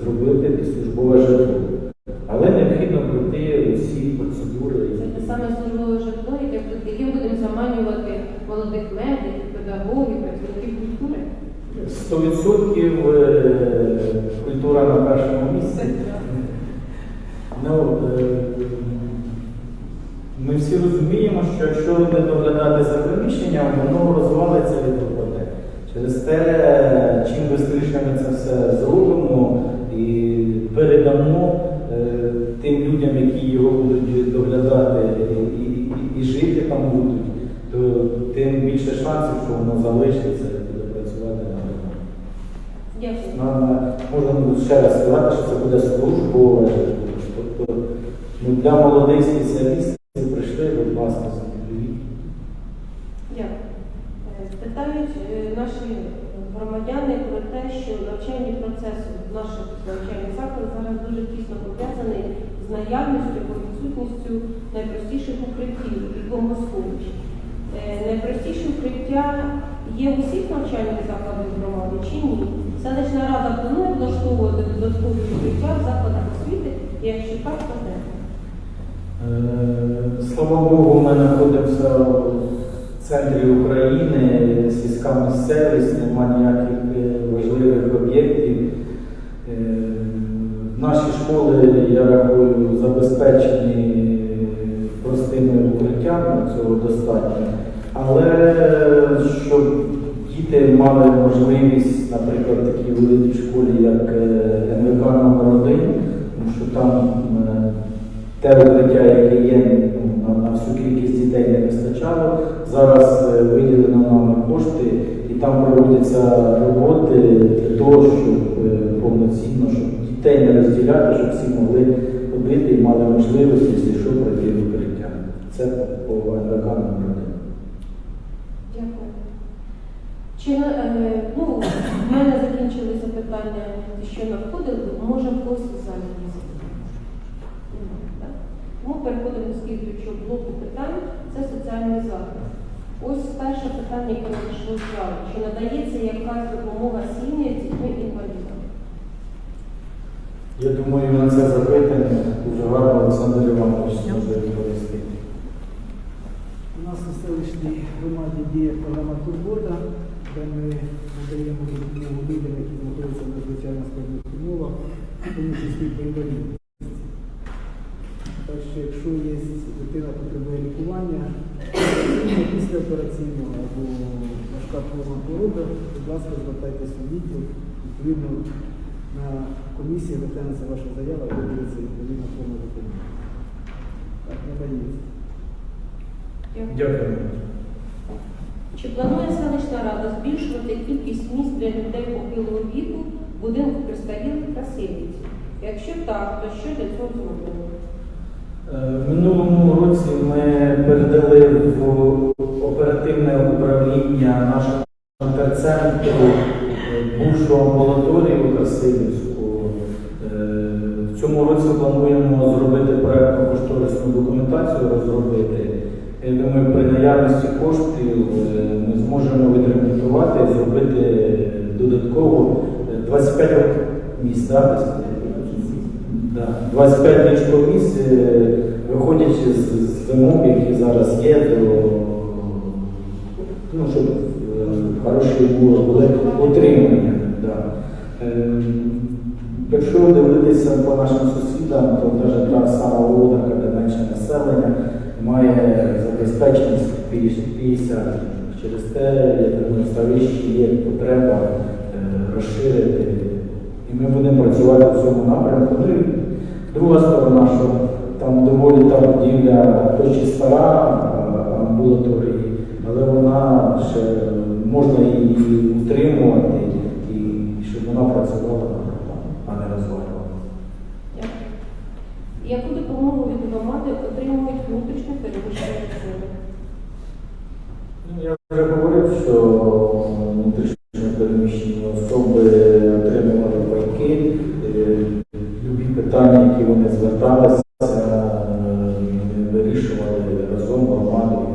зробити під службове житло. Але необхідно пройти усі процедури. Це те саме службове житло, яке яким будемо заманювати молодих медиків, педагогів, працівників культури. 100% е, культура на першому місці. Ну, е, ми всі розуміємо, що якщо не доглядати за приміщенням, воно розвалиться і пропаде. Через те, чим швидше ми це все зробимо і передамо е, тим людям, які його будуть доглядати і, і, і жити там будуть, то тим більше шансів, що воно залишиться і буде працювати на. Дякую. Можна ще раз сказати, що це буде службове. Тобто ну, для молодих спеціалістів прийшли, будь ласка, задоволіть. Дякую. Е, Питають е, наші громадяни про те, що навчальний процес в наших навчальних закладах зараз дуже тісно пов'язаний з наявністю або відсутністю найпростіших укриттів і бомбосховищ. Е, Найпростіші укриття є в усіх навчальних закладах громади чи ні? Селищна рада планує влаштовувати додаткові укриття в закладах освіти, і якщо так, то де? Е, Слава Богу, ми знаходимося в центрі України, сільська місцевість, немає ніяких е, важливих об'єктів. Наші школи, я рахую, забезпечені простими укриттями, цього достатньо. Але щоб діти мали можливість, наприклад, в такій великій школі, як е, НВК номер 1 тому що там е, те укриття, яке є ну, на, всю кількість дітей не вистачало. Зараз е, виділено нами кошти і там проводяться роботи для того, щоб е, повноцінно, щоб дітей не розділяти, щоб всі могли робити і мали можливість, якщо що, пройти в укриття. Це по НВК номер один. Дякую. Чи е, ну, в мене закінчилися питання, що надходили, може в когось в залі так? Тому переходимо до слідуючого блоку питань, це соціальний захист. Ось перше питання, яке надійшло з залу. Чи надається якась допомога сім'ї з дітьми інвалідами? Я думаю, на це запитання дуже гарно Олександр Іванович може відповісти. У нас у селищній громаді діє програма Турбота, де ми надаємо допомогу людям, які знаходяться в надзвичайно складних умовах, тому числі по інвалідності. Так що, якщо є дитина потребує лікування, після операційного або важка форма хвороби, будь ласка, звертайтеся у відділ, відповідно на комісії розглянеться ваша заява і видається відповідна форма допомоги. Так, надається. Дякую. Чи планує селищна рада збільшувати кількість місць для людей похилого віку будинку пристарілих Красивіці? Якщо так, то що для цього зроблено? Е, В минулому році ми передали в оперативне управління нашого терцентру е, бувшу амбулаторію Красилівську. Цьому році плануємо зробити проєктну кошторисну документацію, розробити. Я думаю, при наявності коштів е, ми зможемо відремонтувати і зробити додатково е, 25 місць. да, десь? Да. 25 ліжковість, е, виходячи з, вимог, які зараз є, до, ну, щоб хороші було, були утримання. Да. Якщо дивитися по нашим сусідам, то навіть та сама Володарка, де менше населення, має забезпеченість 50. Через те, я думаю, Ставищі є потреба е, розширити. І ми будемо працювати в цьому напрямку. Ну друга сторона, що там доволі та будівля, хоч і стара е, амбулаторії, але вона ще можна її утримувати і щоб вона працювала, а не розвалювалася. Дякую. Яку допомогу від громади отримують переміщені? Ну, Я вже говорив, що внутрішньо переміщені особи отримували пайки, е, любі питання, які вони зверталися, е, вирішували разом громадою.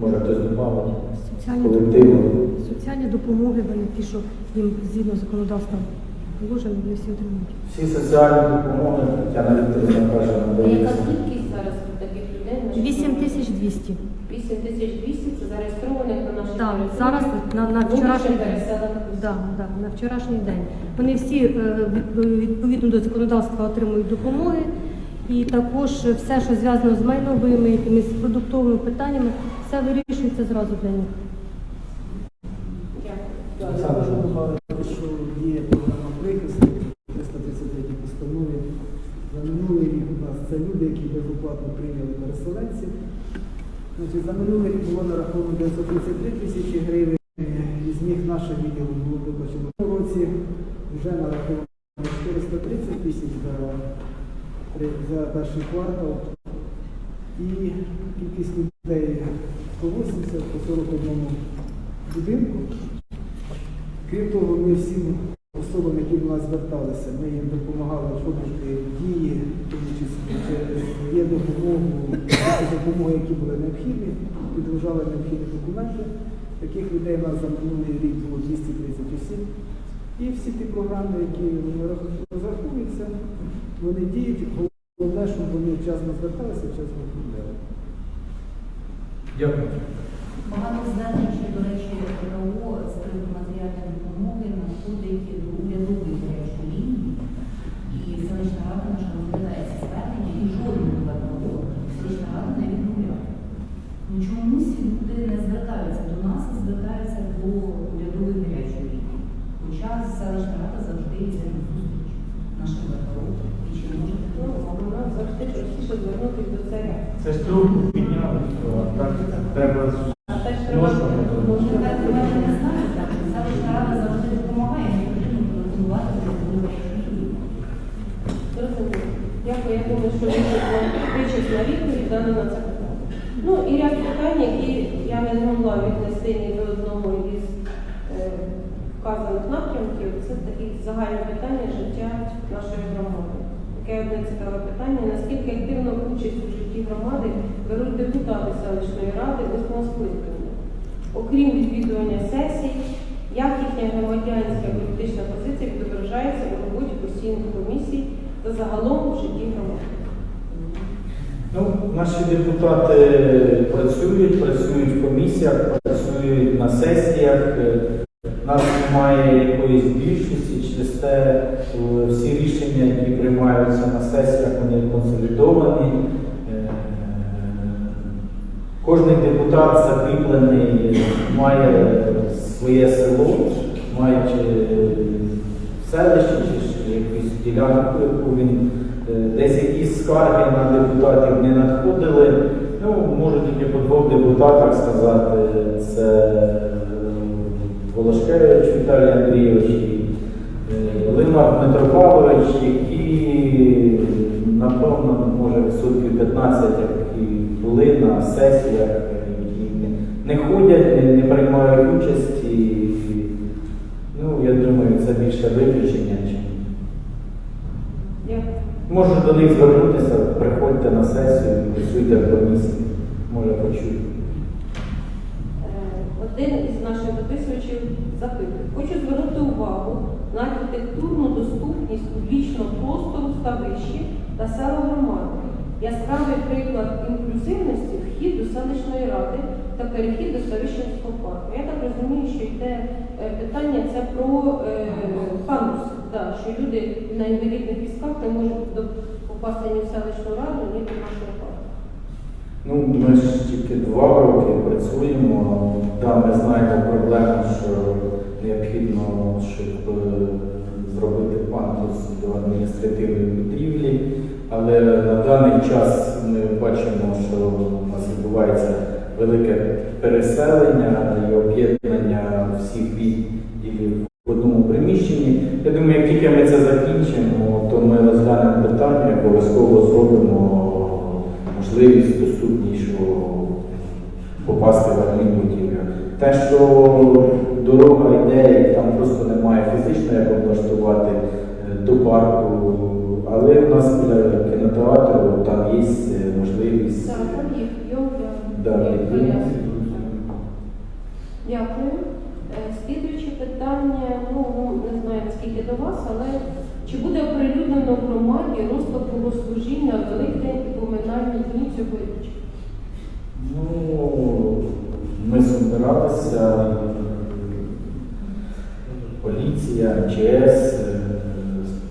Може хтось добавить Соціальні колективно. соціальні допомоги, вони ті, що їм згідно законодавства положено, вони всі отримують. Всі соціальні допомоги, Тетяна Вікторівна каже, А яка кількість зараз таких людей? на 8200. 8200 це зареєстрованих на нашій Так, території. зараз на, на вчорашній день. переселених осіб. Да, да, на вчорашній день. Вони всі е, від- відповідно до законодавства отримують допомоги. І також все, що зв'язано з майновими, якимись продуктовими питаннями, все вирішується зразу для них. Дякую. Я можу добавити, що є програма прихисту 333 постанові. За минулий рік у нас це люди, які безоплатно прийняли переселенців. Значить, за минулий рік було нараховано 933 тисячі гривень, із них наше відділо було виплачено. В році вже нараховано 430 тисяч за, за перший квартал. І кількість людей 180 по 41 будинку. Крім того, ми всім особам, які до нас зверталися, ми їм допомагали в дії, тому числі через є допомогу, допомоги, які були необхідні, підгружали необхідні документи. Таких людей у нас за минулий рік було 230 осіб. І всі ті програми, які вони рах- розраховуються, вони діють. Головне, щоб вони вчасно зверталися, вчасно оформляли. Дякую. Багато звернень, до речі, ПКО з приводу матеріальної допомоги надходить до урядової гарячої лінії. І селищна рада наша розглядає ці звернення і жодного ПКО селищна рада не відмовляє. Ну чомусь люди не звертаються до нас, а звертаються до урядової гарячої лінії. Хоча селищна рада завжди йде на зустріч нашим ПКО. І чи може Ну, Вона завжди простіше звернутися до царя. Це ж трубку підняли, то так треба А те, що Можна, треба, можна. Може, так ви мене не знаєте, селищна рада завжди допомагає, не потрібно телефонувати до урядової гарячої лінії. що вичесна відповідь дана на це питання. Ну і ряд питань, які я не змогла віднести ні до одного із е, вказаних напрямків, це такі загальні питання життя нашої громади. Таке одне цікаве питання, наскільки активно участь у житті громади беруть депутати селищної ради восьмого скликання, окрім відвідування сесій, як їхня громадянська політична позиція відображається у роботі постійних комісій та загалом в житті громади. Ну, наші депутати працюють, працюють в комісіях, працюють на сесіях. Е, У нас немає якоїсь більшості, через те е, всі рішення, які приймаються на сесіях, вони консолідовані. Е, Кожний депутат закріплений, має своє село, має чи селище, чи якусь ділянку, яку він е, десь якісь скарги на депутатів не надходили. Ну, можу тільки по двох депутатах сказати, це е, Волошкевич Віталій Андрійович е, Лимар Дмитро Павлович, які, напевно, може відсотків 15, які були на сесіях, які не- не ходять, не, не приймають участь. І, ну, я думаю, це більше виключення, ніж. Можу до них звернутися, приходьте на сесію, працюйте в комісії, може почути. Е, Один із наших дописувачів запитує. Хочу звернути увагу на архітектурну доступність публічного простору ставищі та села громади. Яскравий приклад інклюзивності вхід до селищної ради та перехід до ставищенського парку. Я так розумію, що йде е, питання це про е, пандус, да, що люди на інвалідних візках не можуть попасти ні в селищну раду, ні до нашого парку. Ну, ми ж тільки два роки працюємо. Да, ми знаємо проблему, що необхідно, щоб е, зробити пандус до адміністративної. Але на даний час ми бачимо, що у нас відбувається велике переселення і об'єднання всіх відділів в одному приміщенні. Я думаю, як тільки ми це закінчимо, то ми розглянемо питання, обов'язково зробимо можливість доступнішого попасти в адмінбудівлю. Те, що дорога йде, там просто немає фізично як облаштувати е, до парку, але у нас біля кінотеатру там є е, можливість. Так, там їх йом Да, є. коляски. Дякую. Е, Слідуюче питання, ну ну, не знаю наскільки до вас, але чи буде оприлюднено в громаді розклад богослужінь на Великдень і поминальні дні цьогоріч? Ну, ми збиралися, поліція, ЧС, е,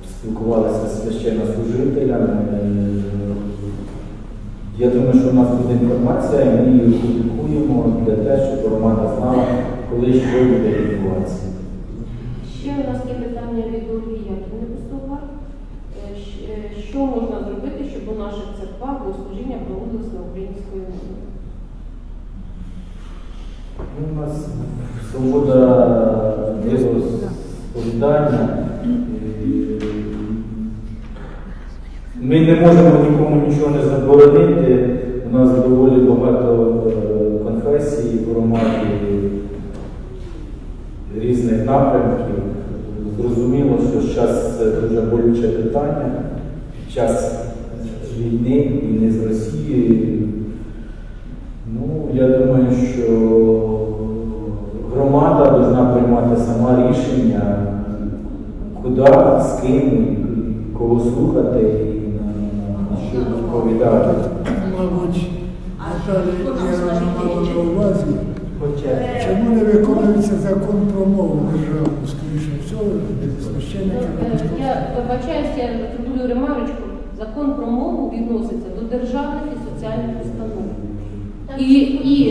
спілкувалися з священнослужителями. Е, Я думаю, що у нас буде інформація, ми її публікуємо для те, щоб громада знала, коли що буде відбуватися. Ще у нас є питання від Ольги Яківни Пустова. Е, е, Що можна зробити, щоб у наших церквах богослужіння проводилось на української мові? Ну, У нас свобода віросповідання. Ми не можеме никому ништо не да заборави,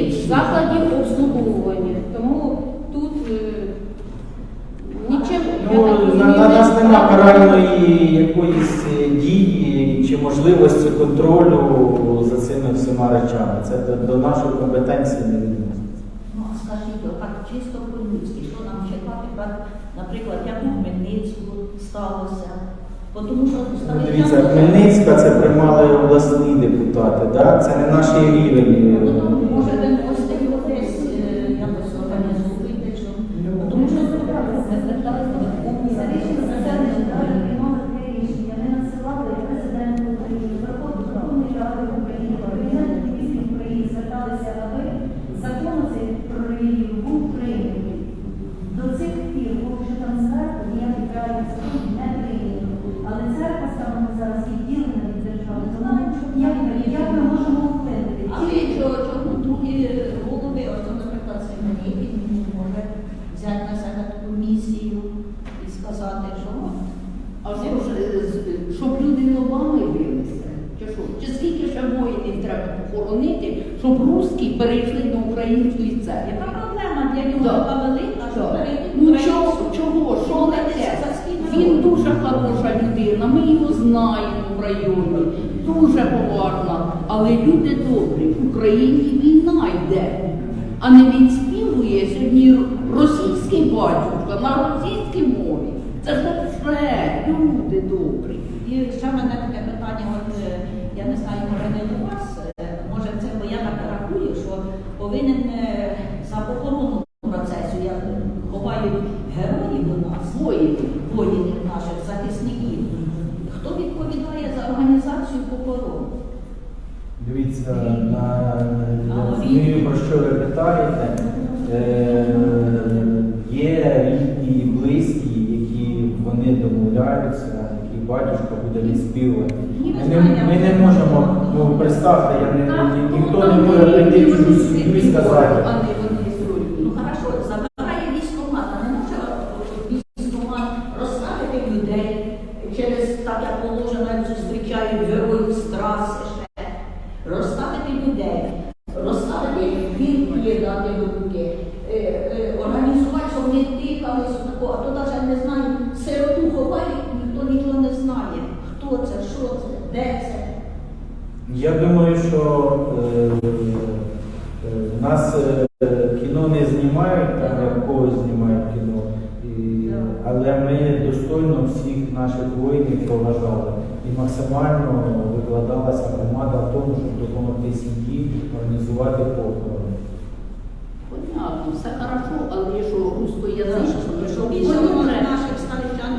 закладів обслуговування. Тому тут е, нічим ну, на, на нас нема каральної якоїсь е, дії чи можливості контролю за цими всіма речами. Це до, до нашої компетенції не відноситься. Ну а скажіть, так чисто по-людськи, що нам чекати, наприклад, як у Хмельницьку сталося. Тому що ну, Дивіться, Хмельницька це приймали обласні депутати, да? це не наш рівень. Е, ну, з'явиться, який батюшка буде відспівувати. Ми, ми не можемо ну, представте, я не, ніхто не може прийти в чужу сім'ю і сказати. воїни проважали. І максимально ну, викладалася громада в тому, щоб допомогти сім'ї організувати похорон? Понятно, все хорошо, але якщо що русскоязичні, що більше наших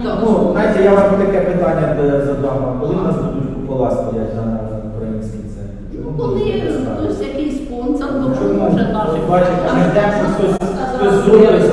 Ну, знаєте, я вам таке питання е, задам. Коли в нас будуть купола стоять на українській церкві? Коли ну, е, хтось якийсь спонсор ну, допоможе нашим. Бачите, хтось зробить.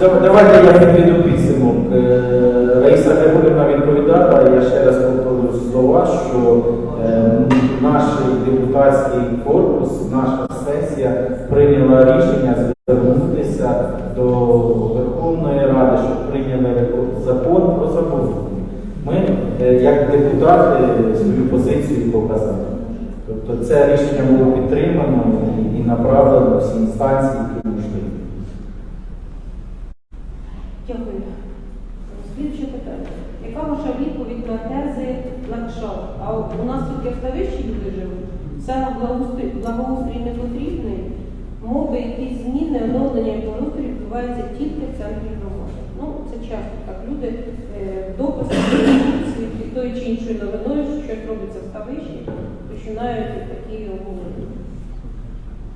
Давайте я підведу підсумок. Е, Раїса Григорівна відповідала, я ще раз повторю слова, що е, наш депутатський корпус, наша сесія прийняла рішення звернутися до Верховної Ради, щоб прийняли закон про закон. Ми, е, як депутати, свою позицію показали. Тобто це рішення було підтримано і направлено всі інстанції. Саме благоустрій, благоустрій не потрібний, мови якісь зміни, оновлення і благоустрій відбуваються тільки в центрі громади. Ну, це часто так. Люди е, дописи під тою чи іншою новиною, що щось робиться в ставищі, починають такі обговорення.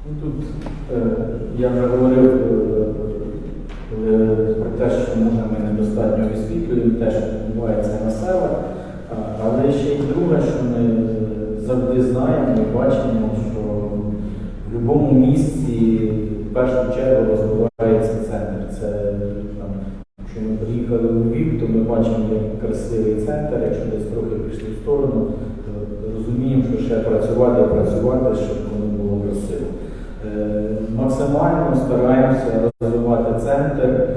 Ну, тут е, я вже говорив е, про те, що може ми недостатньо висвітлюємо, те, що відбувається на селах, але ще й друге, що ми завжди знаємо і бачимо, що в будь-якому місці в першу чергу розвивається центр. Це там, Якщо ми приїхали у Львів, то ми бачимо, як красивий центр, якщо десь трохи пішли в сторону, то розуміємо, що ще працювати, працювати, щоб воно було красиво. Е, максимально стараємося розвивати центр.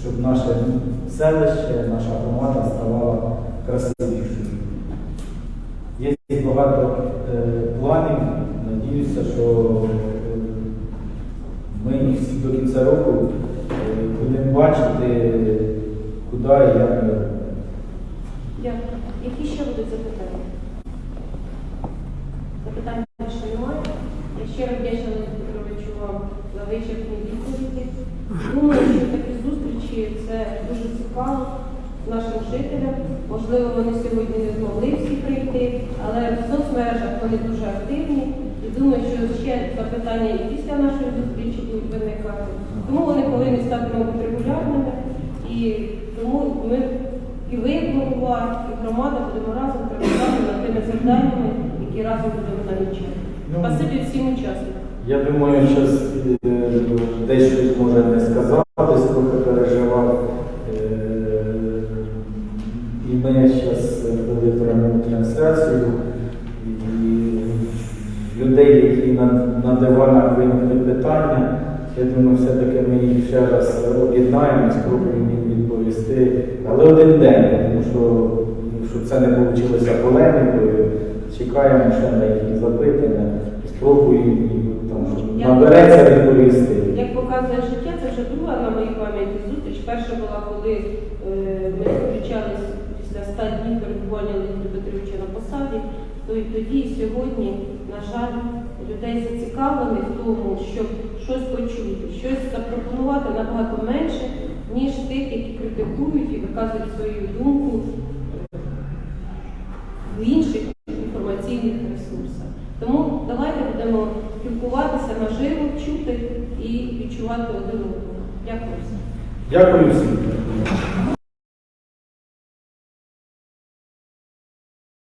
Щоб наше селище, наша громада ставала красивішою. Є багато е, планів. Надіюся, що е, ми всі до кінця року е, будемо бачити, куди і як ми. Дякую. Які ще будуть запитання? Запитань більше немає. Я щиро вдячна Леоніду Петровичу вам за вичерпні відповіді. Думаю, що такі зустрічі це дуже цікаво нашим жителям. Можливо, вони сьогодні не змогли всі прийти, але в соцмережах вони дуже активні. І думаю, що ще запитання і після нашої зустрічі будуть виникати. Тому вони повинні стати, мабуть, регулярними. І тому ми і ви, і громада будемо разом працювати над тими завданнями, які разом будемо намічати. Ну, Спасибі всім учасникам. Я думаю, що дещо раз об'єднаємо, спробуємо їм відповісти. Але один день, тому що, ну, щоб це не вийшло полемікою, чекаємо ще на їхні запитання, спробуємо там, щоб набереться відповісти. Як показує життя, це вже друга на моїй пам'яті зустріч. Перша була, коли е, ми зустрічались після 100 днів перебування Леоніда Петровича на посаді. То й тоді, і сьогодні, жаль, людей зацікавлені в тому, щоб щось почути, щось запропонувати набагато менше, ніж тих, які критикують і виказують свою думку в інших інформаційних ресурсах. Тому давайте будемо спілкуватися наживо, чути і відчувати один одного. Дякую всім. Дякую всім.